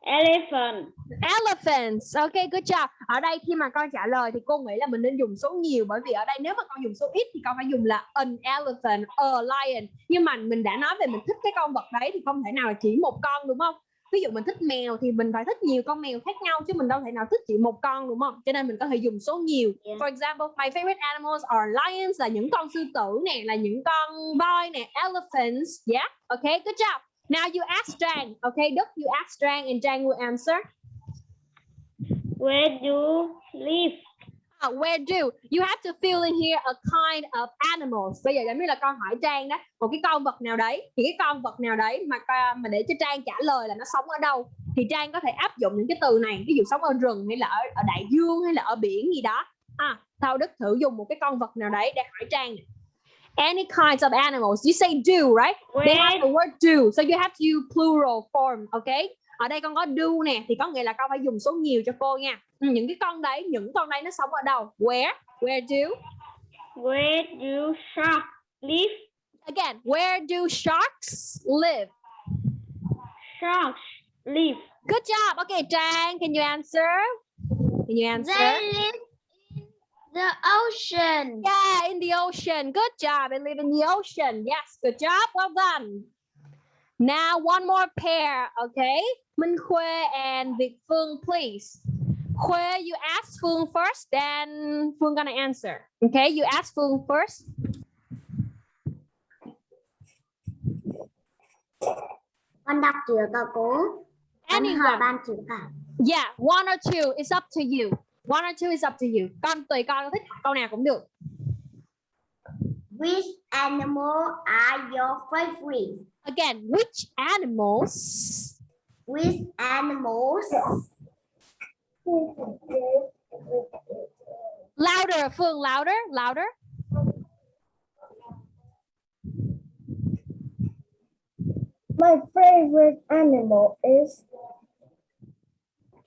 elephant. elephants. Okay good job. Ở đây khi mà con trả lời thì cô nghĩ là mình nên dùng số nhiều bởi vì ở đây nếu mà con dùng số ít thì con phải dùng là an elephant a lion. Nhưng mà mình đã nói về mình thích cái con vật đấy thì không thể nào là chỉ một con đúng không? Ví dụ mình thích mèo thì mình phải thích nhiều con mèo khác nhau chứ mình đâu thể nào thích chỉ một con đúng không? Cho nên mình có thể dùng số nhiều. Yeah. for example my favorite animals are lions là những con sư tử nè là những con voi nè elephants. Yeah okay good job now you ask Trang okay? Đức you ask Trang and Trang will answer. Where do you live? Ah, where do? You have to fill in here a kind of animals. Bây giờ giống như là con hỏi Trang đó một cái con vật nào đấy thì cái con vật nào đấy mà con- mà để cho Trang trả lời là nó sống ở đâu thì Trang có thể áp dụng những cái từ này ví dụ sống ở rừng hay là ở, ở đại dương hay là ở biển gì đó. À Thao Đức thử dùng một cái con vật nào đấy để hỏi Trang nè. Any kinds of animals. You say do right? They have Where the word do. So you have to use plural form okay? Ở đây con có do nè thì có nghĩa là con phải dùng số nhiều cho cô nha. Ừ, những cái con đấy những con đấy nó sống ở đâu? Where? Where do? Where do sharks live? again where do sharks live? Sharks live. good job. Okay Trang can you answer? Can you answer? They live the ocean. yeah in the ocean. Good job. They live in the ocean. Yes good job. Well done. Now one more pair okay? Minh Khuê and Việt Phương please. Khuê you ask Phương first then Phương gonna answer okay? You ask Phương first. Con đọc chưa cả cô? Anyone. ban chữ cả. yeah one or two. It's up to you one or two is up to you con tùy con thích câu nào cũng được Which animal are your favorite? again which animals Which animals? louder Phương louder louder My favorite animal is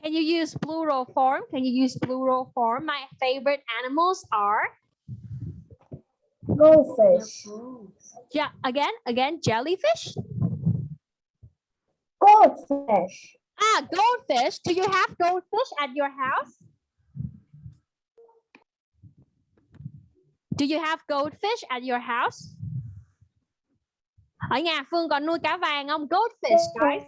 Can you use plural form? Can you use plural form? My favorite animals are goldfish. yeah again again jellyfish. Goldfish. Ah, goldfish. Do you have goldfish at your house? Do you have goldfish at your house? Ở nhà Phương còn nuôi cá vàng không? Goldfish, guys.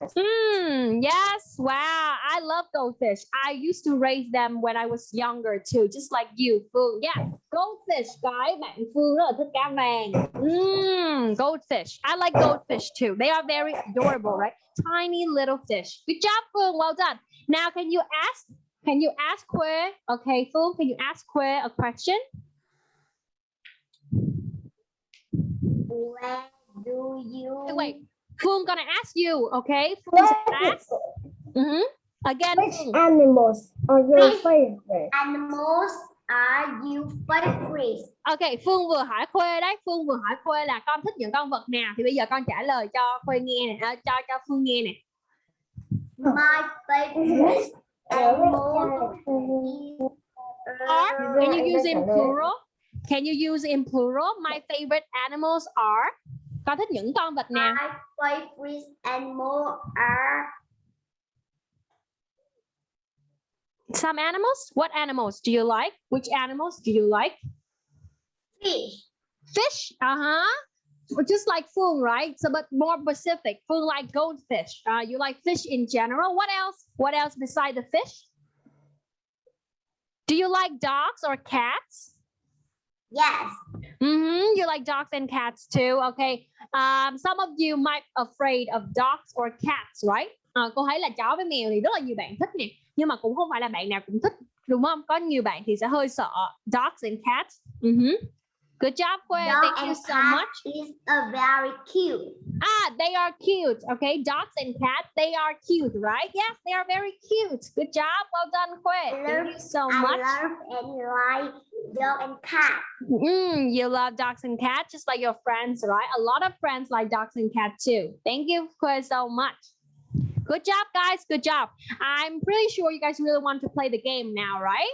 Hmm, yes. Wow, I love goldfish. I used to raise them when I was younger too, just like you, Phương. Yeah, goldfish, guys. Bạn Phương rất là thích cá vàng. Hmm, goldfish. I like goldfish too. They are very adorable, right? Tiny little fish. Good job, Phương. Well done. Now, can you ask? Can you ask Khuê? Okay, Phương, can you ask Khuê a question? Where do you? Wait, Phương gonna ask you, okay? Phương sẽ ask. Mhm. Again, Phương. animals are your favorite? Animals are you favorite? Ok, Phương vừa hỏi Khuê đấy, Phương vừa hỏi Khuê là con thích những con vật nào thì bây giờ con trả lời cho Khuê nghe nè, à, cho cho Phương nghe nè. My favorite animal is Are can you use in plural? Can you use in plural? My favorite animals are Con thích những con vật nào? My favorite animal are Some animals? What animals do you like? Which animals do you like? fish, Fish. Uh-huh. Just like food, right? So but more specific. food like goldfish. Uh, you like fish in general. What else? What else beside the fish? Do you like dogs or cats? Yes, Mm-hmm. You like dogs and cats too. Okay. Um, some of you might afraid of dogs or cats, right? À, cô thấy là chó với mèo thì rất là nhiều bạn thích nè, nhưng mà cũng không phải là bạn nào cũng thích, đúng không? Có nhiều bạn thì sẽ hơi sợ dogs and cats. Mhm. Good job, dog Thank you so much. is a very cute. Ah, they are cute. Okay, dogs and cats, they are cute, right? Yes, they are very cute. Good job. Well done. I Thank you so I much. love and like dog and cat. Mm, you love dogs and cats just like your friends, right? A lot of friends like dogs and cats too. Thank you Chris, so much. Good job, guys. Good job. I'm pretty sure you guys really want to play the game now, right?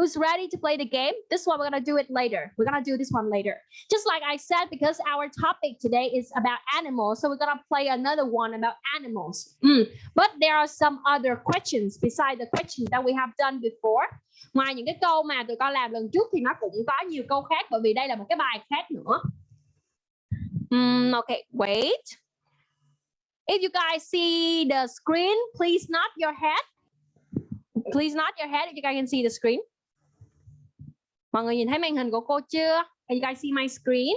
Who's ready to play the game? This one, we're going to do it later. We're going to do this one later. Just like I said, because our topic today is about animals, so we're going to play another one about animals. Mm, But there are some other questions beside the questions that we have done before. Ngoài những cái câu mà tụi con làm lần trước thì nó cũng có nhiều câu khác bởi vì đây là một cái bài khác nữa. Mm, okay, wait. If you guys see the screen, please nod your head. Please nod your head if you guys can see the screen. Mọi người nhìn thấy màn hình của cô chưa? Can you guys see my screen?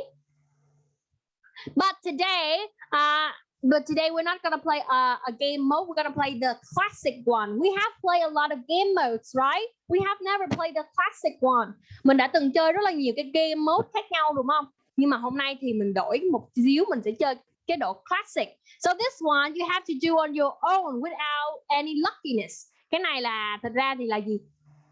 But today, uh, but today we're not gonna play a, a game mode. We're gonna play the classic one. We have played a lot of game modes, right? We have never played the classic one. Mình đã từng chơi rất là nhiều cái game mode khác nhau đúng không? Nhưng mà hôm nay thì mình đổi một xíu, mình sẽ chơi cái độ classic. So this one you have to do on your own without any luckiness. Cái này là thật ra thì là gì?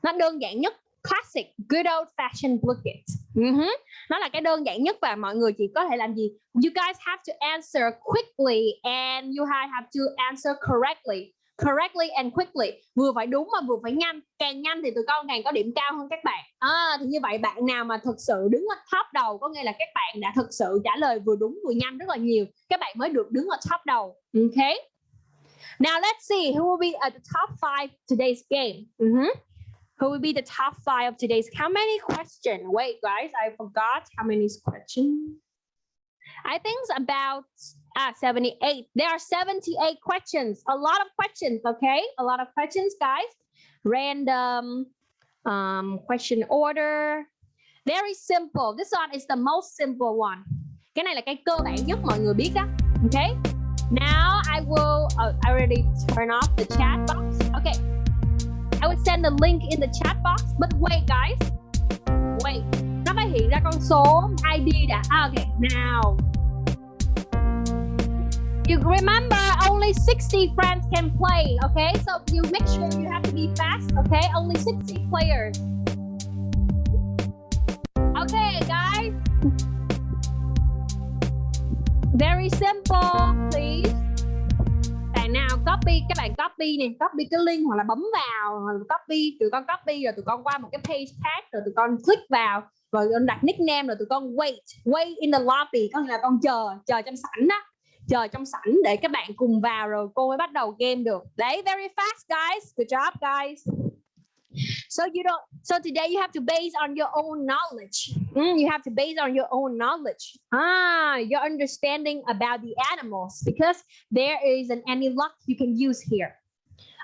Nó đơn giản nhất. Classic, good old fashioned bucket. Mhm. Nó là cái đơn giản nhất và mọi người chỉ có thể làm gì? You guys have to answer quickly and you ha- have to answer correctly. Correctly and quickly. Vừa phải đúng mà vừa phải nhanh. Càng nhanh thì tụi con càng có điểm cao hơn các bạn. À, thì như vậy bạn nào mà thực sự đứng ở top đầu có nghĩa là các bạn đã thực sự trả lời vừa đúng vừa nhanh rất là nhiều. Các bạn mới được đứng ở top đầu. Okay. Now let's see who will be at the top five today's game. Mhm. Who will be the top five of today's? How many questions? Wait, guys, I forgot how many questions. I think it's about ah 78. There are 78 questions. A lot of questions, okay? A lot of questions, guys. Random um question order. Very simple. This one is the most simple one. Cái này là cái cơ bản nhất mọi người biết đó. Okay? Now I will oh, I already turn off the chat box. Okay. Send the link in the chat box. But wait, guys. Wait. Nó phải hiện ra con số ID đã. Okay. Now. You remember only 60 friends can play, okay? So you make sure you have to be fast, okay? Only 60 players. Okay, guys. Very simple, copy, các bạn copy nè, copy cái link hoặc là bấm vào, hoặc là copy, tụi con copy rồi tụi con qua một cái page khác rồi tụi con click vào rồi con đặt nickname rồi tụi con wait, wait in the lobby, có nghĩa là con chờ, chờ trong sảnh đó chờ trong sảnh để các bạn cùng vào rồi cô mới bắt đầu game được. Đấy, very fast guys. Good job guys. So you don't so today you have to base on your own knowledge. Mm, you have to base on your own knowledge. Ah, your understanding about the animals because there isn't any luck you can use here.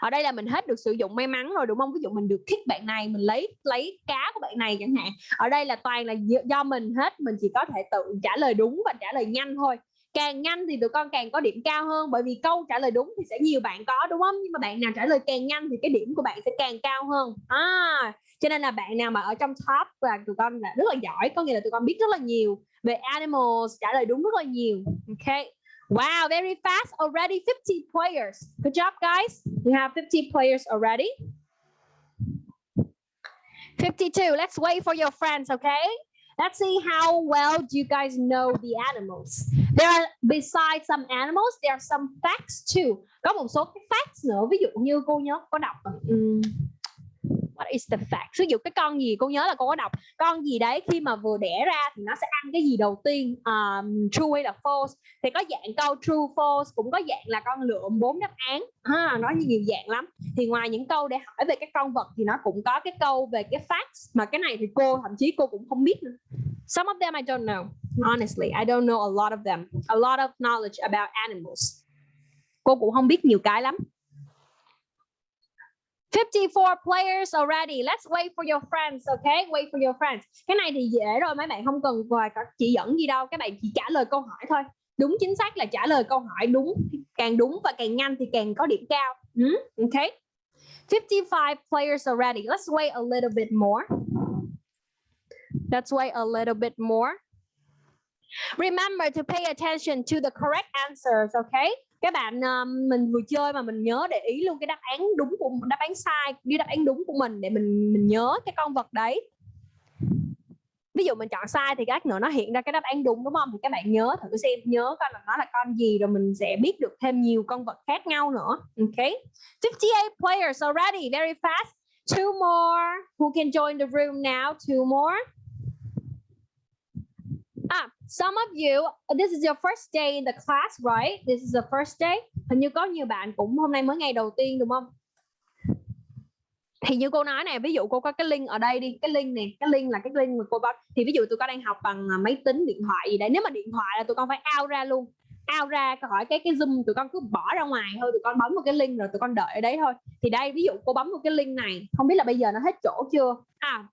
Ở đây là mình hết được sử dụng may mắn rồi đúng không? Ví dụ mình được thích bạn này, mình lấy lấy cá của bạn này chẳng hạn. Ở đây là toàn là do mình hết, mình chỉ có thể tự trả lời đúng và trả lời nhanh thôi càng nhanh thì tụi con càng có điểm cao hơn bởi vì câu trả lời đúng thì sẽ nhiều bạn có đúng không? Nhưng mà bạn nào trả lời càng nhanh thì cái điểm của bạn sẽ càng cao hơn. À, cho nên là bạn nào mà ở trong top và tụi con là rất là giỏi có nghĩa là tụi con biết rất là nhiều về animals trả lời đúng rất là nhiều. Ok. Wow very fast already 50 players. Good job guys. You have 50 players already. 52 let's wait for your friends okay let's see how well do you guys know the animals. There are besides some animals there are some facts too. Có một số cái facts nữa ví dụ như cô nhớ có đọc. Um, what is the fact? Sử dụ cái con gì? Cô nhớ là cô có đọc. Con gì đấy khi mà vừa đẻ ra thì nó sẽ ăn cái gì đầu tiên? Um, true hay là false. Thì có dạng câu true false cũng có dạng là con lượm bốn đáp án. Ha nó nhiều dạng lắm. Thì ngoài những câu để hỏi về các con vật thì nó cũng có cái câu về cái facts. Mà cái này thì cô thậm chí cô cũng không biết nữa. Some of them I don't know. Honestly I don't know a lot of them. A lot of knowledge about animals. Cô cũng không biết nhiều cái lắm. 54 players already. Let's wait for your friends, okay? Wait for your friends. Cái này thì dễ rồi, mấy bạn không cần gọi các chỉ dẫn gì đâu, các bạn chỉ trả lời câu hỏi thôi. Đúng chính xác là trả lời câu hỏi đúng, càng đúng và càng nhanh thì càng có điểm cao. Ừ, Okay. 55 players already. Let's wait a little bit more. Let's wait a little bit more. Remember to pay attention to the correct answers, okay? Các bạn uh, mình vừa chơi mà mình nhớ để ý luôn cái đáp án đúng của đáp án sai đi đáp án đúng của mình để mình mình nhớ cái con vật đấy. Ví dụ mình chọn sai thì các nữa nó hiện ra cái đáp án đúng đúng không? Thì các bạn nhớ thử xem nhớ coi là nó là con gì rồi mình sẽ biết được thêm nhiều con vật khác nhau nữa. Okay. 58 players already, very fast. Two more. Who can join the room now? Two more. Some of you, this is your first day in the class, right? This is the first day. Hình như có nhiều bạn cũng hôm nay mới ngày đầu tiên đúng không? Thì như cô nói này, ví dụ cô có cái link ở đây đi, cái link này, cái link là cái link mà cô bắt. Thì ví dụ tụi con đang học bằng à, máy tính, điện thoại gì đấy. Nếu mà điện thoại là tụi con phải out ra luôn. Out ra khỏi cái cái zoom tụi con cứ bỏ ra ngoài thôi, tụi con bấm một cái link rồi tụi con đợi ở đấy thôi. Thì đây ví dụ cô bấm một cái link này, không biết là bây giờ nó hết chỗ chưa? À,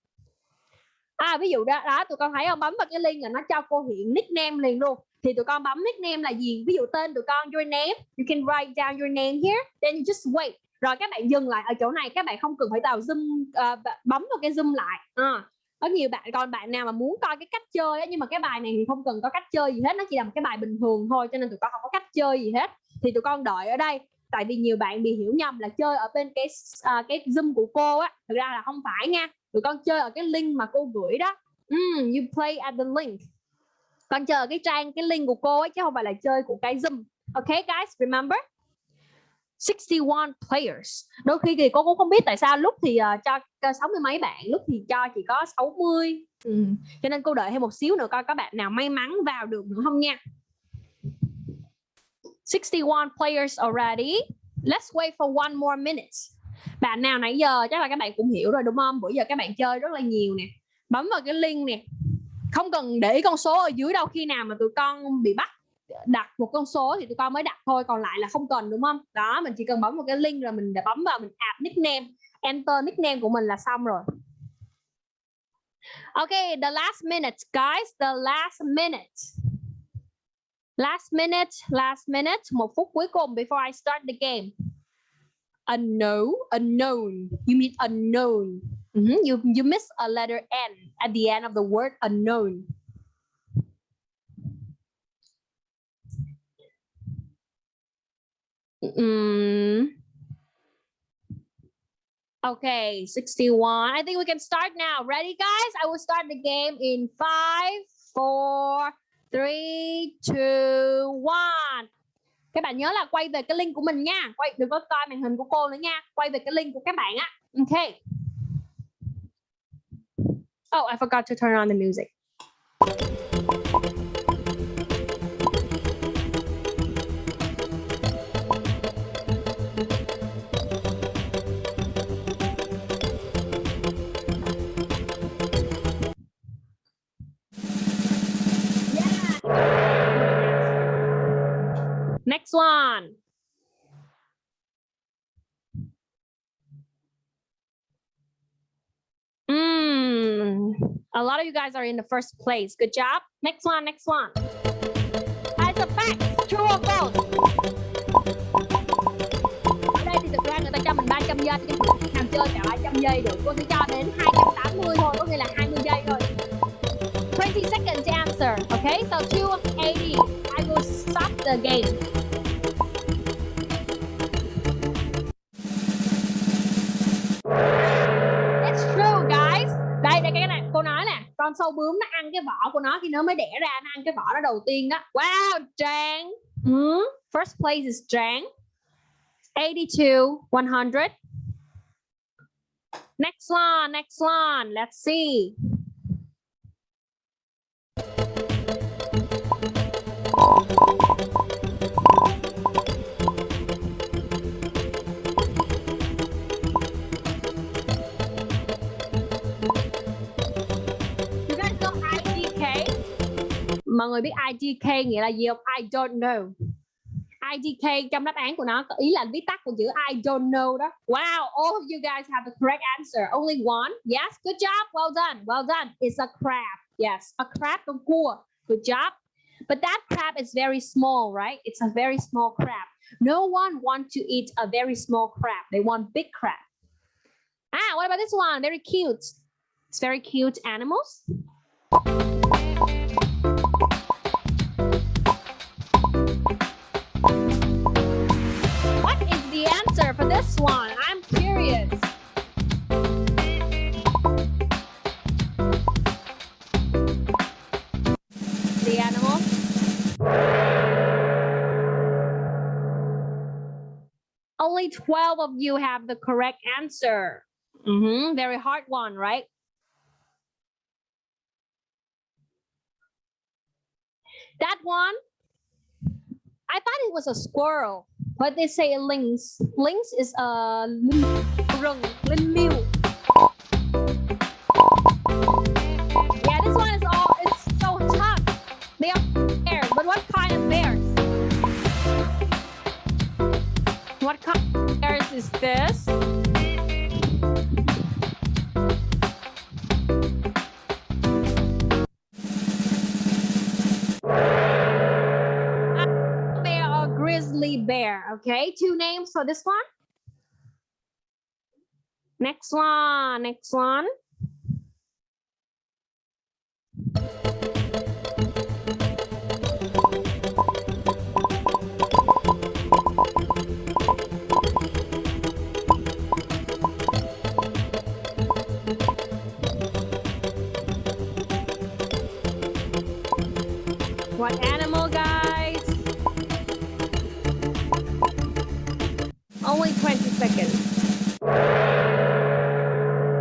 à ví dụ đó đó tụi con thấy không? Bấm vào cái link là nó cho cô hiện nickname liền luôn. Thì tụi con bấm nickname là gì? Ví dụ tên tụi con your name you can write down your name here then you just wait. Rồi các bạn dừng lại ở chỗ này các bạn không cần phải vào zoom uh, bấm vào cái zoom lại. À, có nhiều bạn còn bạn nào mà muốn coi cái cách chơi á, nhưng mà cái bài này thì không cần có cách chơi gì hết nó chỉ là một cái bài bình thường thôi cho nên tụi con không có cách chơi gì hết. Thì tụi con đợi ở đây tại vì nhiều bạn bị hiểu nhầm là chơi ở bên cái uh, cái zoom của cô á. Thực ra là không phải nha tụi con chơi ở cái link mà cô gửi đó. Mm, you play at the link. Con chơi ở cái trang cái link của cô ấy chứ không phải là chơi của cái zoom. Okay guys remember? 61 players. Đôi khi thì cô cũng không biết tại sao lúc thì uh, cho sáu mươi mấy bạn lúc thì cho chỉ có 60 ừ. cho nên cô đợi thêm một xíu nữa coi có bạn nào may mắn vào được nữa không nha. 61 players already. Let's wait for one more minute bạn nào nãy giờ chắc là các bạn cũng hiểu rồi đúng không bữa giờ các bạn chơi rất là nhiều nè bấm vào cái link nè không cần để ý con số ở dưới đâu khi nào mà tụi con bị bắt đặt một con số thì tụi con mới đặt thôi còn lại là không cần đúng không đó mình chỉ cần bấm một cái link rồi mình để bấm vào mình add nickname enter nickname của mình là xong rồi Okay, the last minute, guys. The last minute. Last minute, last minute. Một phút cuối cùng before I start the game. Unknown, unknown. You mean unknown. Mm -hmm. You you miss a letter N at the end of the word unknown. Mm. Okay, 61. I think we can start now. Ready, guys? I will start the game in five, four, three, two, one. Các bạn nhớ là quay về cái link của mình nha. Quay đừng có coi màn hình của cô nữa nha. Quay về cái link của các bạn á. ok Oh, I forgot to turn on the music. One. Mm, a lot of you guys are in the first place. Good job. Next one, next one. As a fact, true or false? Ở đây thì thực ra người ta cho mình 300 giây nhưng mà nào chơi cả 300 giây được. Cô sẽ cho đến 280 thôi, có nghĩa là 20 giây thôi. 20 seconds to answer. Okay, so 280. I will stop the game. That's true guys. Đây đây cái này cô nói nè, con sâu bướm nó ăn cái vỏ của nó khi nó mới đẻ ra nó ăn cái vỏ đó đầu tiên đó. Wow, Trang. Hmm? First place is Trang. 82 100. Next one, next one. Let's see. Mọi người biết IDK nghĩa là gì không? I don't know. IDK trong đáp án của nó có ý là viết tắt của chữ I don't know đó. Wow, all of you guys have the correct answer. Only one. Yes, good job. Well done. Well done. It's a crab. Yes, a crab con cua. Good job. But that crab is very small, right? It's a very small crab. No one wants to eat a very small crab. They want big crab. Ah, what about this one? Very cute. It's very cute animals. Answer for this one? I'm curious. The animal. Only 12 of you have the correct answer. Mm -hmm. Very hard one, right? That one, I thought it was a squirrel, but they say lynx. Lynx is a rừng, linh. Yeah, this one is all, it's so tough. They are bears, but what kind of bears? What kind of bears is this? Okay, two names for this one. Next one, next one.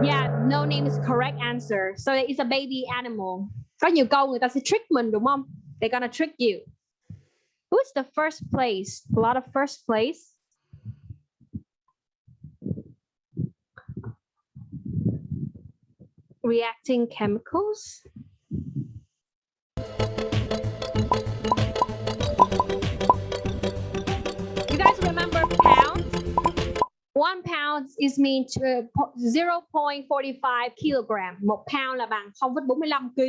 Yeah, no name is correct answer. So it's a baby animal. Nhiều câu người ta sẽ trick mình đúng không? They're gonna trick you. Who's the first place? A lot of first place. Reacting chemicals. Is mean to 0.45 kilogram. Một pound là bằng 0,45 kg.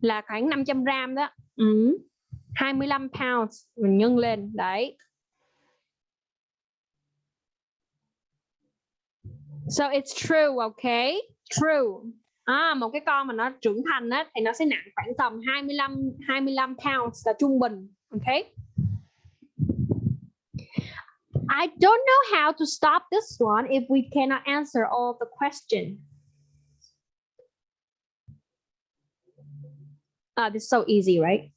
Là khoảng 500 gram đó. Ừ. 25 pounds mình nhân lên đấy. So it's true, okay? True. À, một cái con mà nó trưởng thành á thì nó sẽ nặng khoảng tầm 25 25 pounds là trung bình, okay? I don't know how to stop this one if we cannot answer all the question. Ah, this is so easy, right?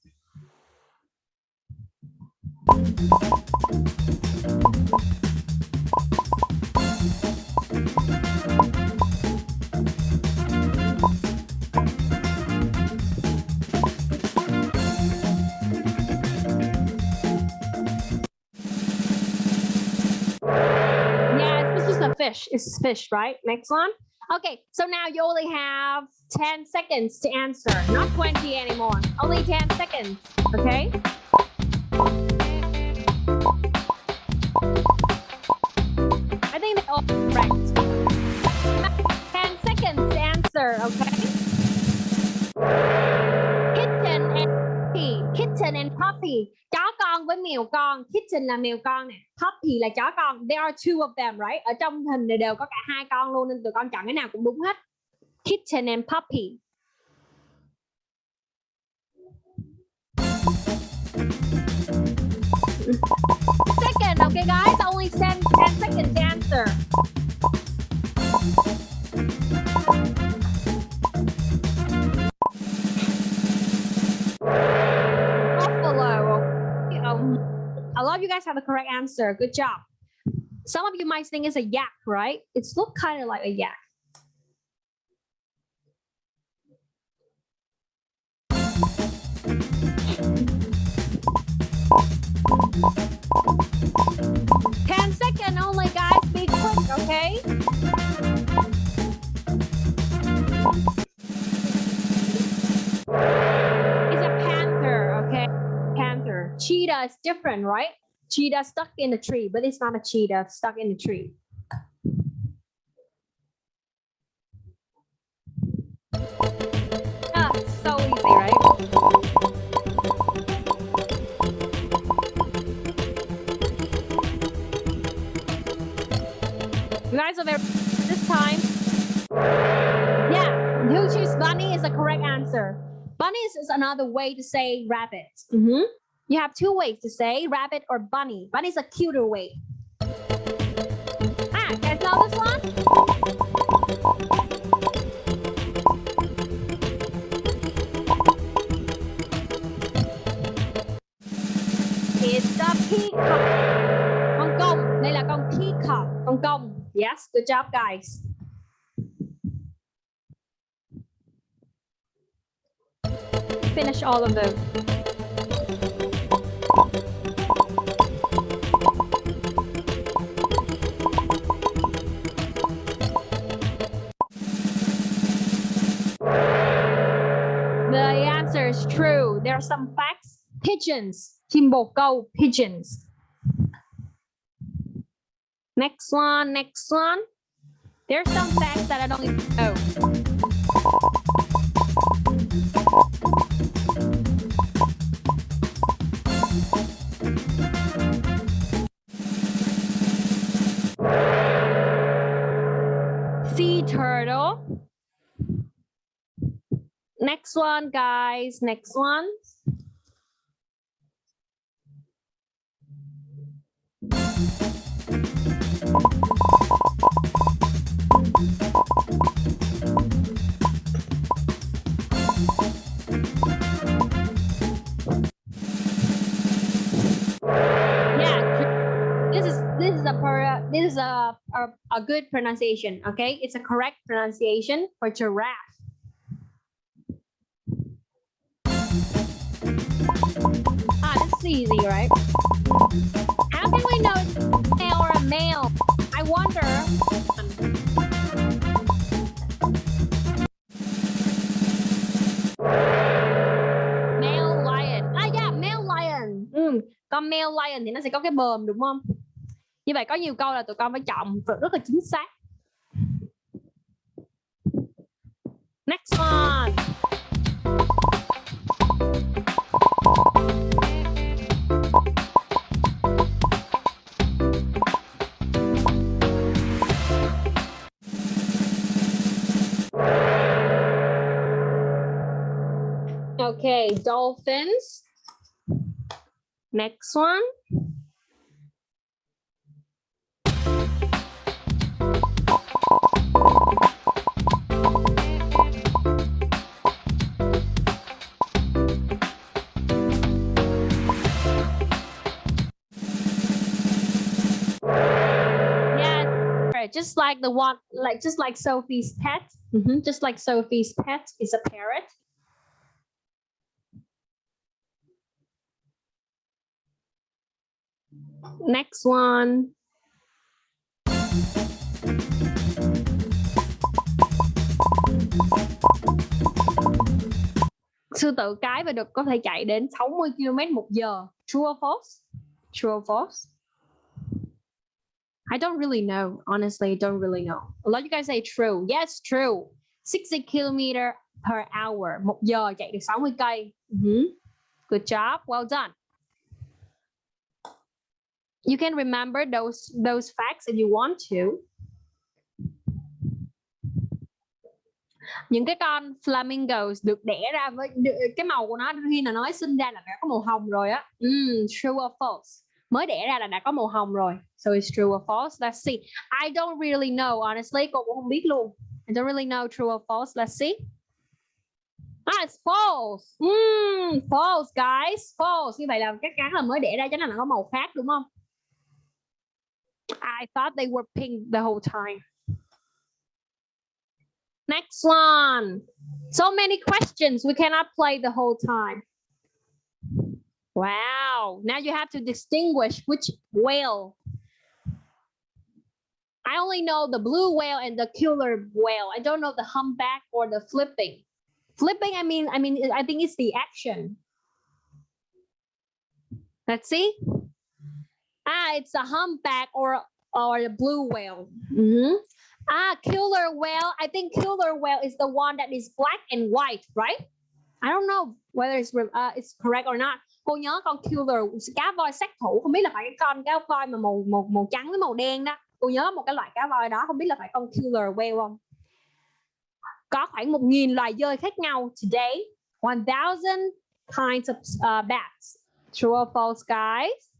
This is fish. Right? Next one. Okay, so now you only have 10 seconds to answer, not 20 anymore. Only 10 seconds, okay? I think they all correct. 10 seconds to answer, okay? Kitten and puppy. Kitten and puppy. Chó con với mèo con. Kitten là mèo con nè. Puppy là chó con. There are two of them, right? Ở trong hình này đều có cả hai con luôn nên tụi con chọn cái nào cũng đúng hết. Kitten and puppy. Second, okay guys, only 10, 10 seconds to answer. You guys have the correct answer. Good job. Some of you might think it's a yak, right? It's look kind of like a yak. Ten second only, guys. Be quick, okay? It's a panther, okay? Panther. Cheetah is different, right? Cheetah stuck in the tree, but it's not a cheetah stuck in the tree. Ah, so easy, right? You guys are very this time. Yeah, who choose bunny is the correct answer. Bunnies is another way to say rabbit. Mhm. You have two ways to say rabbit or bunny. Bunny is a cuter way. Ah, guys know this one? It's the peacock. Con công. Đây là con peacock. Con công. Yes, good job guys. Finish all of them. The answer is true. There are some facts. Pigeons. Chim. Pigeons. Next one. Next one. There's some facts that I don't even know. Next one, guys. Next one. This is a, a a good pronunciation. Okay, it's a correct pronunciation for giraffe. Ah, this is easy, right? How can we know it's a male or a male? I wonder. Male lion. Ah, yeah, male lion. Ừ, con male lion thì nó sẽ có cái bờm đúng không? Như vậy có nhiều câu là tụi con phải chọn rất là chính xác. Next one. Okay, dolphins. Next one. Just like the one, like just like Sophie's pet. Mhm, Just like Sophie's pet is a parrot. Next one. Sư tử cái và đực có thể chạy đến 60 km một giờ. True or false? True or false? I don't really know. Honestly, I don't really know. A lot of you guys say true. Yes, true. 60 km per hour. Một giờ chạy được 60 cây. Mhm. Good job. Well done. You can remember those those facts if you want to. Những cái con flamingos được đẻ ra với cái màu của nó khi là nói sinh ra là đã có màu hồng rồi á. Mm, true or false? Mới đẻ ra là đã có màu hồng rồi. So it's true or false? Let's see. I don't really know honestly, cô cũng không biết luôn. I don't really know true or false. Let's see. Ah, it's false. Mm, false guys, false. Như vậy là các cá là mới đẻ ra cho nên là có màu khác đúng không? I thought they were pink the whole time. Next one. So many questions. We cannot play the whole time. Wow. Now you have to distinguish which whale. I only know the blue whale and the killer whale. I don't know the humpback or the flipping. Flipping, I mean, I mean, I think it's the action. Let's see. Ah, it's a humpback or or the blue whale. Mhm. Ah, killer whale. I think killer whale is the one that is black and white, right? I don't know whether it's uh, it's correct or not. Cô nhớ con killer cá voi sát thủ không biết là phải cái con cá voi mà màu màu màu trắng với màu đen đó. Cô nhớ một cái loại cá voi đó không biết là phải con killer whale không? Có khoảng một nghìn loài dơi khác nhau today. 1000 kinds of uh, bats. True or false, guys?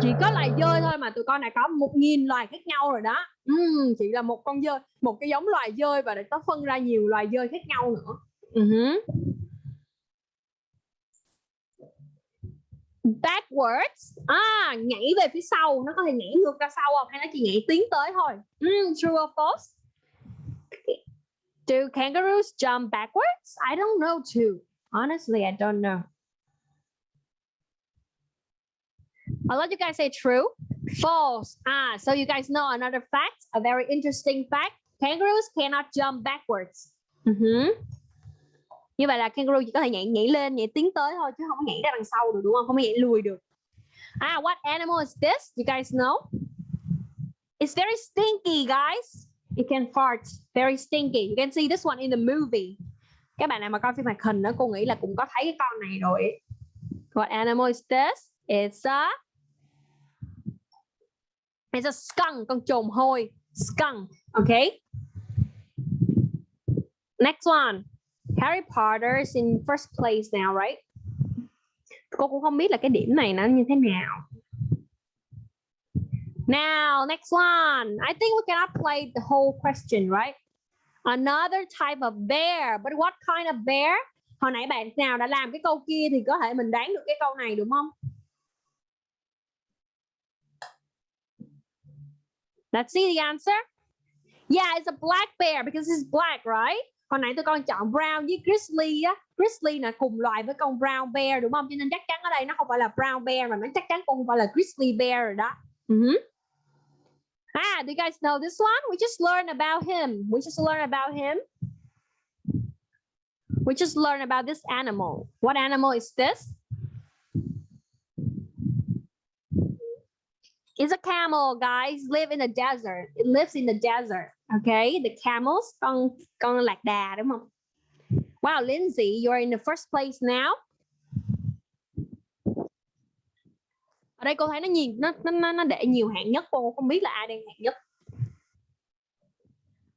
Chỉ có loài dơi thôi mà tụi con này có một nghìn loài khác nhau rồi đó. Ừm, chỉ là một con dơi, một cái giống loài dơi và để có phân ra nhiều loài dơi khác nhau nữa. Ừ hứ. Backwards, à nhảy về phía sau, nó có thể nhảy ngược ra sau không? Hay nó chỉ nhảy tiến tới thôi? Ừm, true or false? Do kangaroos jump backwards? I don't know too. Honestly, I don't know. I'll let you guys say true. False. Ah, so you guys know another fact, a very interesting fact. Kangaroos cannot jump backwards. Mhm. Như vậy là kangaroo chỉ có thể nhảy nhảy lên, nhảy tiến tới thôi chứ không có nhảy ra đằng sau được đúng không? Không có nhảy lùi được. Ah, what animal is this? You guys know? It's very stinky, guys. It can fart. Very stinky. You can see this one in the movie. Các bạn nào mà coi phim hoạt hình đó, cô nghĩ là cũng có thấy cái con này rồi. What animal is this? It's a It's a skunk, con trồn hôi. Skunk, okay? Next one. Harry Potter is in first place now, right? Cô cũng không biết là cái điểm này nó như thế nào. Now, next one. I think we cannot play the whole question, right? Another type of bear. But what kind of bear? Hồi nãy bạn nào đã làm cái câu kia thì có thể mình đoán được cái câu này đúng không? Let's see the answer. Yeah, it's a black bear because it's black, right? Hồi nãy tôi con chọn brown với grizzly á. Grizzly là cùng loài với con brown bear đúng không? Cho nên chắc chắn ở đây nó không phải là brown bear mà nó chắc chắn cũng không phải là grizzly bear rồi đó. Mhm. Ah, do you guys know this one? We just learned about him. We just learned about him. We just learned about this animal. What animal is this? It's a camel, guys. Live in the desert. It lives in the desert. Okay, the camels, con con lạc đà đúng không? Wow, Lindsay, you're in the first place now. Ở đây cô thấy nó nhìn nó nó nó để nhiều hạng nhất cô không biết là ai đang hạng nhất.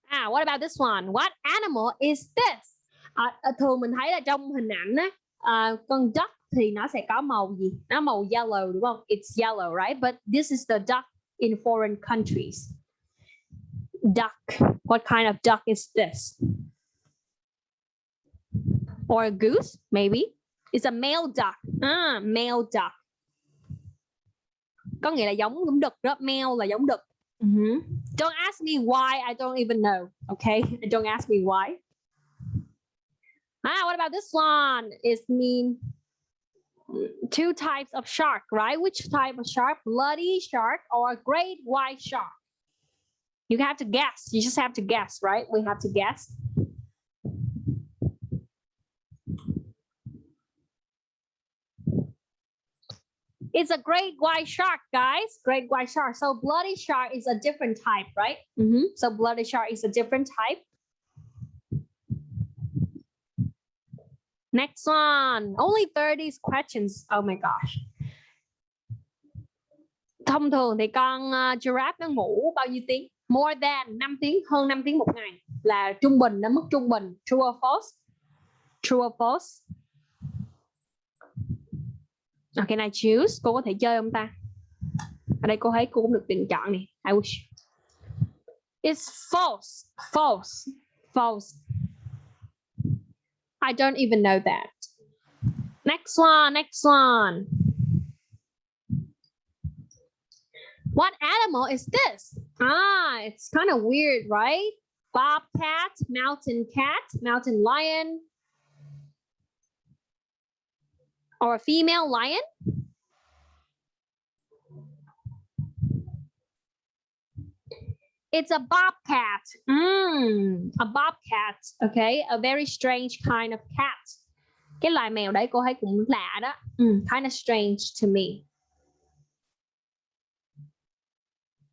À, what about this one? What animal is this? À, à, thường mình thấy là trong hình ảnh á, à, con duck thì nó sẽ có màu gì? Nó màu yellow đúng không? It's yellow, right? But this is the duck in foreign countries. Duck. What kind of duck is this? Or a goose, maybe. It's a male duck. Ah, male duck. Có nghĩa là giống giống đực đó. Male là giống đực. Hmm. Don't ask me why. I don't even know. Okay. Don't ask me why. Ah, what about this one? It's mean two types of shark, right? Which type of shark? Bloody shark or a great white shark? You have to guess. You just have to guess, right? We have to guess. It's a great white shark, guys. Great white shark. So bloody shark is a different type, right? Mhm. So bloody shark is a different type. Next one. Only 30 questions. Oh my gosh. Thông thường thì con uh, giraffe nó ngủ bao nhiêu tiếng? More than 5 tiếng, hơn 5 tiếng một ngày là trung bình, nó mức trung bình. True or false? True or false? Okay, này choose. Cô có thể chơi không ta? Ở đây cô thấy cô cũng được tuyển chọn nè. I wish. It's false. False. False. I don't even know that. Next one, next one. What animal is this? Ah, it's kind of weird, right? Bobcat, mountain cat, mountain lion, or a female lion? It's a bobcat. Mm, a bobcat. Okay, a very strange kind of cat. Cái loài mèo đấy cô thấy cũng lạ đó. Mm, kind of strange to me.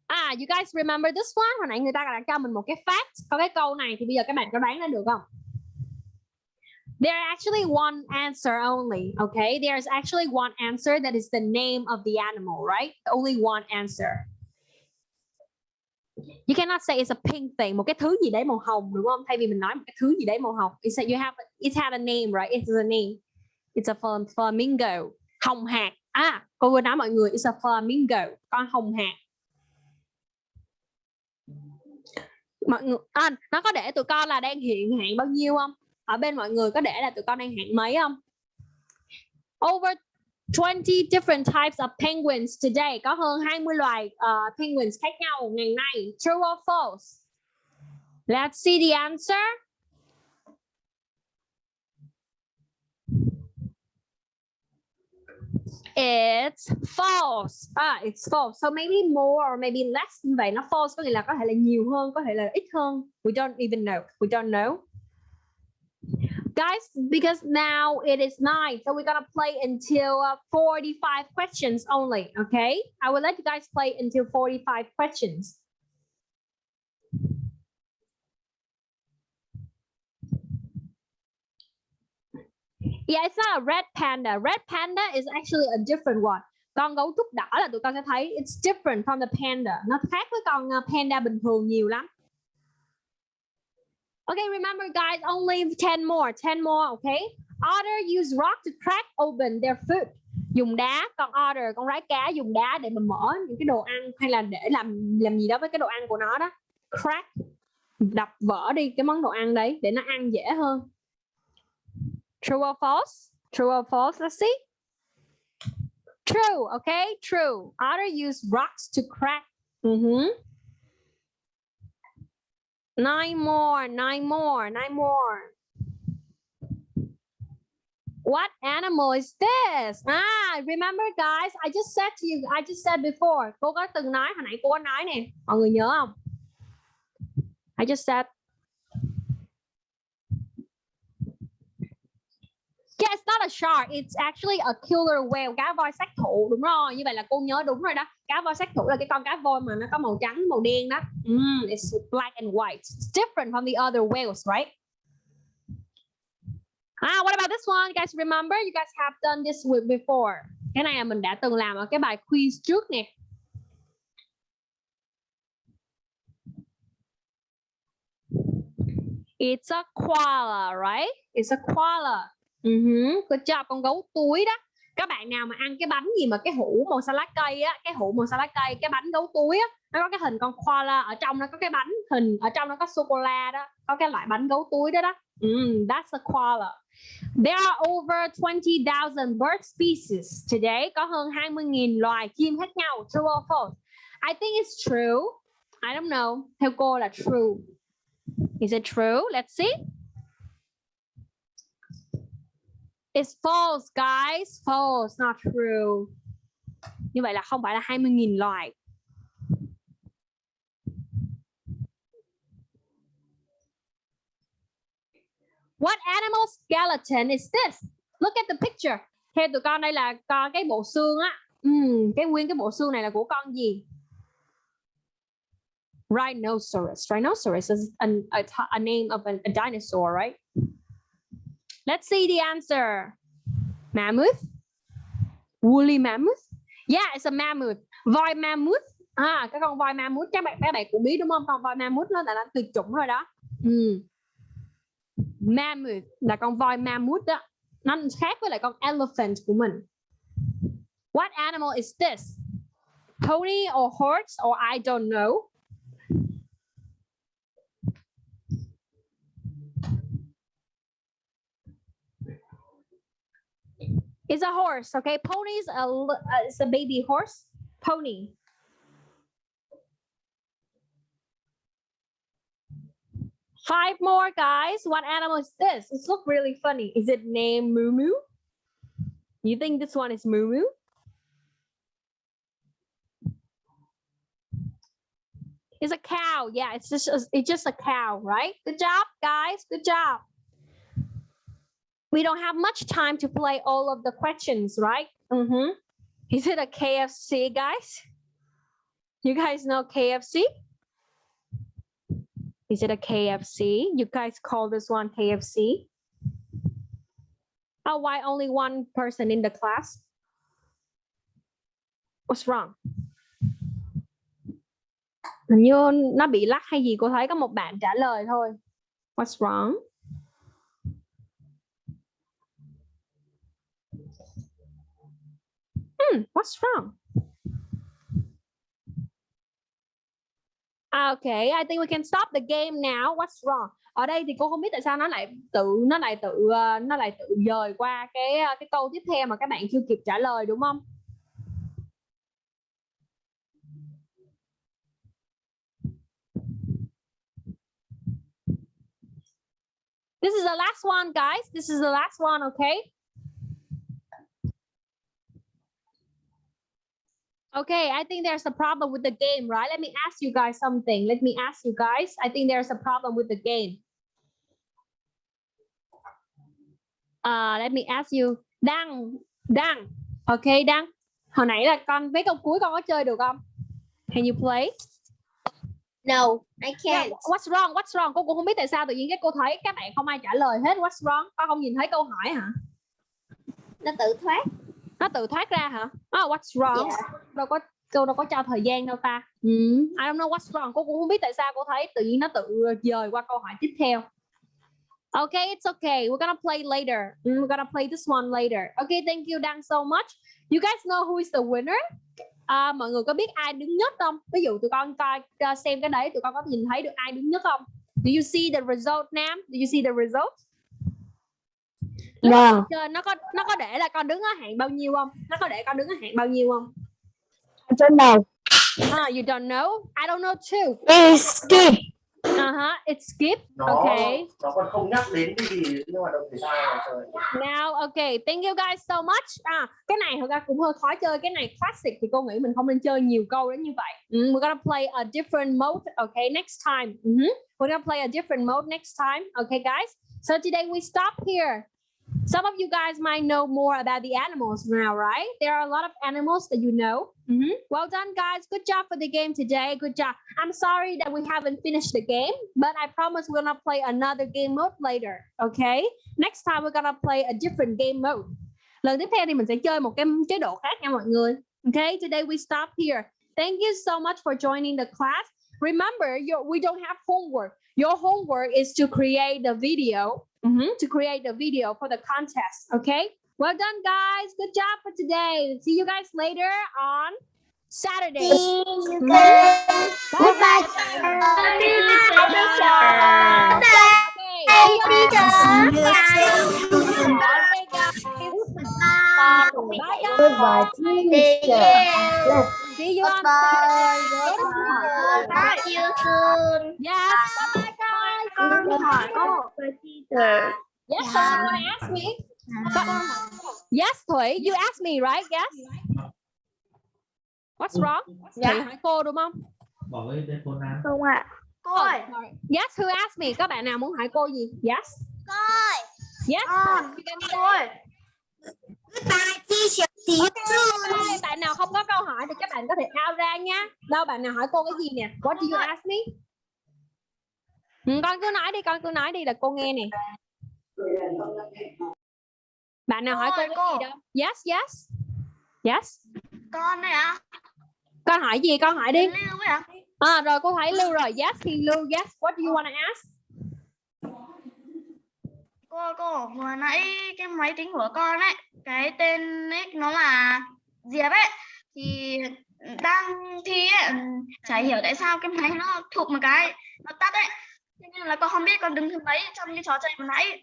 À, you guys remember this one? Hồi nãy người ta đã cho mình một cái fact. Có cái câu này thì bây giờ các bạn có đoán ra được không? There actually one answer only, okay? There's actually one answer that is the name of the animal, right? Only one answer. You cannot say it's a pink thing, một cái thứ gì đấy màu hồng đúng không? Thay vì mình nói một cái thứ gì đấy màu hồng. It's that you have it had a name, right? It's a name. It's a flamingo. Hồng hạc. À, cô vừa nói mọi người it's a flamingo, con hồng hạc. Mọi người à, nó có để tụi con là đang hiện hạn bao nhiêu không? Ở bên mọi người có để là tụi con đang hạn mấy không? Over 20 different types of penguins today. Có hơn 20 loài uh, penguins khác nhau ngày nay. True or false? Let's see the answer. It's false. Ah, it's false. So maybe more or maybe less vậy. Nó false có nghĩa là có thể là nhiều hơn, có thể là ít hơn. We don't even know. We don't know. Guys, because now it is nine, so we're gonna play until uh, 45 questions only, okay? I will let you guys play until 45 questions. Yeah, it's not a red panda. Red panda is actually a different one. Con gấu trúc đỏ là tụi con sẽ thấy it's different from the panda. Nó khác với con ờ, panda bình thường nhiều lắm. Okay, remember guys, only 10 more, 10 more, okay? Otter use rock to crack open their food. Dùng đá, con otter, con rái cá dùng đá để mà mở những cái đồ ăn hay là để làm làm gì đó với cái đồ ăn của nó đó. Crack, đập vỡ đi cái món đồ ăn đấy để nó ăn dễ hơn. True or false? True or false? Let's see. True, okay? True. Otter use rocks to crack. Mhm. Nine more, nine more, nine more. What animal is this? Ah, remember guys, I just said to you, I just said before. Cô có từng nói, hồi nãy cô có nói nè. Mọi người nhớ không? I just said. Yeah, it's not a shark. It's actually a killer whale. Cá voi sát thủ. Đúng rồi. Như vậy là cô nhớ đúng rồi đó. Cá voi sát thủ là cái con cá voi mà nó có màu trắng, màu đen đó. Mm, it's black and white. It's different from the other whales, right? Ah, what about this one? You guys remember? You guys have done this with before. Cái này là mình đã từng làm ở cái bài quiz trước nè. It's a koala, right? It's a koala. Uh-huh. Good cho con gấu túi đó. Các bạn nào mà ăn cái bánh gì mà cái hũ màu salad cây á, cái hũ màu salad cây, cái bánh gấu túi á, nó có cái hình con koala ở trong nó có cái bánh hình ở trong nó có sô cô la đó, có cái loại bánh gấu túi đó đó. Mm, that's a koala. There are over 20,000 bird species today. Có hơn 20.000 loài chim khác nhau. True or false? I think it's true. I don't know. Theo cô là true. Is it true? Let's see. It's false, guys. False, not true. Như vậy là không phải là 20.000 loài. What animal skeleton is this? Look at the picture. Theo tụi con đây là con cái bộ xương á. Ừ, cái nguyên cái bộ xương này là của con gì? Rhinoceros. Rhinoceros is an, a, a name of an, a dinosaur, right? Let's see the answer. Mammoth? Woolly mammoth? Yeah, it's a mammoth. Voi mammoth. À, cái con voi mammoth các bạn các bạn cũng biết đúng không? Con voi mammoth nó là tuyệt chủng rồi đó. Ừ. Mammoth là con voi mammoth đó. Nó khác với lại con elephant của mình. What animal is this? Pony or horse or I don't know. It's a horse, okay? Ponies, a, uh, it's a baby horse, pony. Five more, guys. What animal is this? It's look really funny. Is it named Moo Moo? You think this one is Moo Moo? It's a cow. Yeah, it's just a, it's just a cow, right? Good job, guys. Good job. We don't have much time to play all of the questions, right? Mm-hmm. Is it a KFC, guys? You guys know KFC? Is it a KFC? You guys call this one KFC? Oh, why only one person in the class? What's wrong? Hình như nó bị lắc hay gì cô thấy có một bạn trả lời thôi. What's wrong? Hmm, what's wrong? À, okay, I think we can stop the game now. What's wrong? Ở đây thì cô không biết tại sao nó lại tự nó lại tự ờ, nó lại tự dời qua cái ờ, cái câu tiếp theo mà các bạn chưa kịp trả lời đúng không? This is the last one, guys. This is the last one, okay? Okay, I think there's a problem with the game, right? Let me ask you guys something. Let me ask you guys. I think there's a problem with the game. Uh, let me ask you. Đăng, Đăng. Okay, Đăng. Hồi nãy là con mấy câu cuối con có chơi được không? Can you play? No, I Yeah, can't. what's wrong? What's wrong? Cô cũng không biết tại sao tự nhiên cái cô thấy các bạn không ai trả lời hết. What's wrong? Con không nhìn thấy câu hỏi hả? Nó tự thoát. Nó tự thoát ra hả? Oh, what's wrong? Yeah. Đâu có cô đâu có cho thời gian đâu ta. Ừ. I don't know what's wrong. Cô cũng không biết tại sao cô thấy tự nhiên nó tự dời qua câu hỏi tiếp theo. Okay, it's okay. We're gonna play later. Mm, We're gonna play this one later. Okay, thank you Đăng so much. You guys know who is the winner? À, mọi người có biết ai đứng nhất không? Ví dụ tụi con coi coi xem cái đấy, tụi con có nhìn thấy được ai đứng nhất không? Do you see the result, Nam? Do you see the result? Lúc con chơi nó có nó có để là con đứng ở hạng bao nhiêu không? Nó có để con đứng ở hạng bao nhiêu không? I don't know. Ah, you don't know? I don't know too. It's skip. Uh-huh, it's skip. nó Okay. nó còn không nhắc đến cái gì nhưng hoạt động thể thao Now, okay, thank you guys so much. À, cái này thật ra cũng hơi khó chơi. Cái này classic thì cô nghĩ mình không nên chơi nhiều câu đến như vậy. Mm, we're gonna play a different mode, okay, next time. Mhm. We're gonna play a different mode next time, okay, guys? So today we stop here. Some of you guys might know more about the animals now, right? There are a lot of animals that you know. Mhm. Well done, guys. Good job for the game today. Good job. I'm sorry that we haven't finished the game, but I promise we're gonna play another game mode later, okay? Next time we're gonna play a different game mode. Lần tiếp theo thì mình sẽ chơi một cái chế độ khác nha mọi người. Okay, today we stop here. Thank you so much for joining the class. Remember, your, we don't have homework. Your homework is to create the video, mhm, to create the video for the contest. Okay. Well done, guys. Good job for today. See you guys later on Saturday. See you guys. Goodbye. Okay. See you on- teacher. Okay, guys. Bye, guys. Goodbye, teacher. See you on Goodbye. Saturday. See you soon. Yes. Bye, bye, guys. Con hỏi cái teacher. Yes, so you wanna ask me? Yes, Thủy, you asked me, right? Yes. What's wrong? Thủy hỏi cô đúng không? bỏ cái telephone ra Không ạ. Cô ơi. Oh. Yes, who asked me? Các bạn nào muốn hỏi cô gì? Yes. Cô ơi. Yes. Cô ơi. Okay, bạn nào không có câu hỏi thì các bạn có thể out ra nha. Đâu bạn nào hỏi cô cái gì nè? What do you ask me? Ừ, con cứ nói đi, con cứ nói đi là cô nghe nè. Bạn nào hỏi cô cái cô. gì đâu? Yes, yes. Yes. Con này ạ. Con hỏi gì? Con hỏi đi. Lưu. À rồi cô thấy Lưu rồi. Yes, thì Lưu. Yes. What do you want to ask? cô cô vừa nãy cái máy tính của con ấy cái tên nick nó là diệp ấy thì đang thi ấy chả hiểu tại sao cái máy nó thụt một cái nó tắt ấy Nên là con không biết con đứng thứ mấy trong cái trò chơi vừa nãy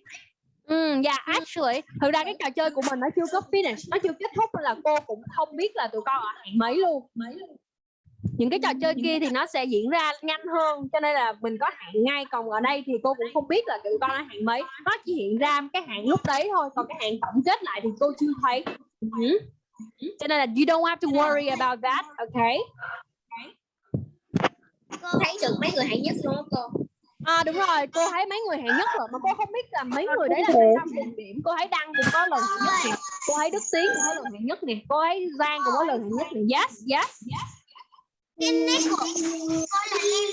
Ừ, yeah, actually, thực ra cái trò chơi của mình nó chưa có finish, nó chưa kết thúc nên là cô cũng không biết là tụi con ở hạng mấy luôn. Mấy luôn. những cái trò chơi kia thì nó sẽ diễn ra nhanh hơn cho nên là mình có hạn ngay còn ở đây thì cô cũng không biết là tụi con là hạn mấy nó chỉ hiện ra cái hạn lúc đấy thôi còn cái hạn tổng kết lại thì cô chưa thấy Ừ. cho nên là you don't have to worry about that okay Cô thấy được mấy người hạng nhất luôn cô. À đúng rồi, cô thấy mấy người hạng nhất rồi mà cô không biết là mấy người đấy là tại sao cùng điểm. Cô thấy Đăng cũng có lần hạng nhất nè, cô thấy Đức Tiến cũng có lần hạng nhất nè, cô thấy Giang cũng có lần hạng nhất nè. Yes, yes. Em nét của cô là em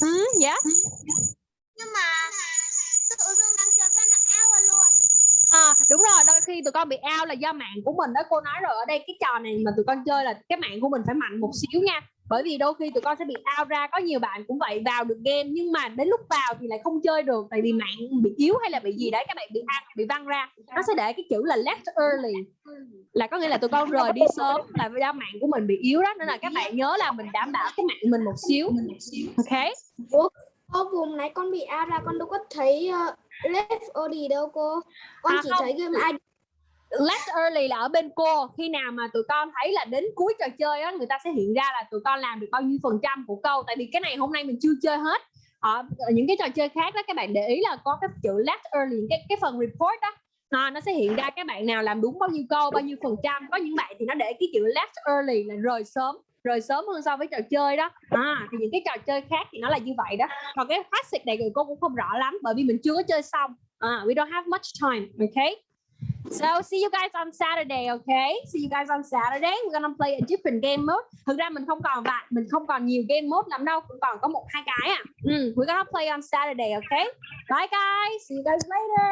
Ừ, yes. nhưng mà tự dưng đang chơi với nó áo vào luôn. À đúng rồi, đôi khi tụi con bị out là do mạng của mình đó. Cô nói rồi ở đây cái trò này mà tụi con chơi là cái mạng của mình phải mạnh một xíu nha. Bởi vì đôi khi tụi con sẽ bị out ra Có nhiều bạn cũng vậy vào được game Nhưng mà đến lúc vào thì lại không chơi được Tại vì mạng bị yếu hay là bị gì đấy Các bạn bị ăn, bị văng ra Nó sẽ để cái chữ là left early Là có nghĩa là tụi con rời đi sớm Là do mạng của mình bị yếu đó Nên là các bạn nhớ là mình đảm bảo cái mạng mình một xíu Ok Cô vùng nãy con bị out ra con đâu có thấy uh, left early đâu cô. Con À, chỉ không. thấy game ID. Last early là ở bên cô. Khi nào mà tụi con thấy là đến cuối trò chơi á người ta sẽ hiện ra là tụi con làm được bao nhiêu phần trăm của câu tại vì cái này hôm nay mình chưa chơi hết. Ờ, ở, những cái trò chơi khác đó các bạn để ý là có cái chữ last early cái cái phần report đó. À, nó sẽ hiện ra các bạn nào làm đúng bao nhiêu câu bao nhiêu phần trăm. Có những bạn thì nó để cái chữ last early là rời sớm rời sớm hơn so với trò chơi đó. À, thì những cái trò chơi khác thì nó là như vậy đó. Còn cái classic này thì cô cũng không rõ lắm bởi vì mình chưa có chơi xong. À, we don't have much time okay? So see you guys on Saturday, okay? See you guys on Saturday. We're gonna play a different game mode. Thực ra mình không còn bạn, mình không còn nhiều game mode lắm đâu, cũng còn có một hai cái à. Mm, we're gonna play on Saturday, okay? Bye guys. See you guys later.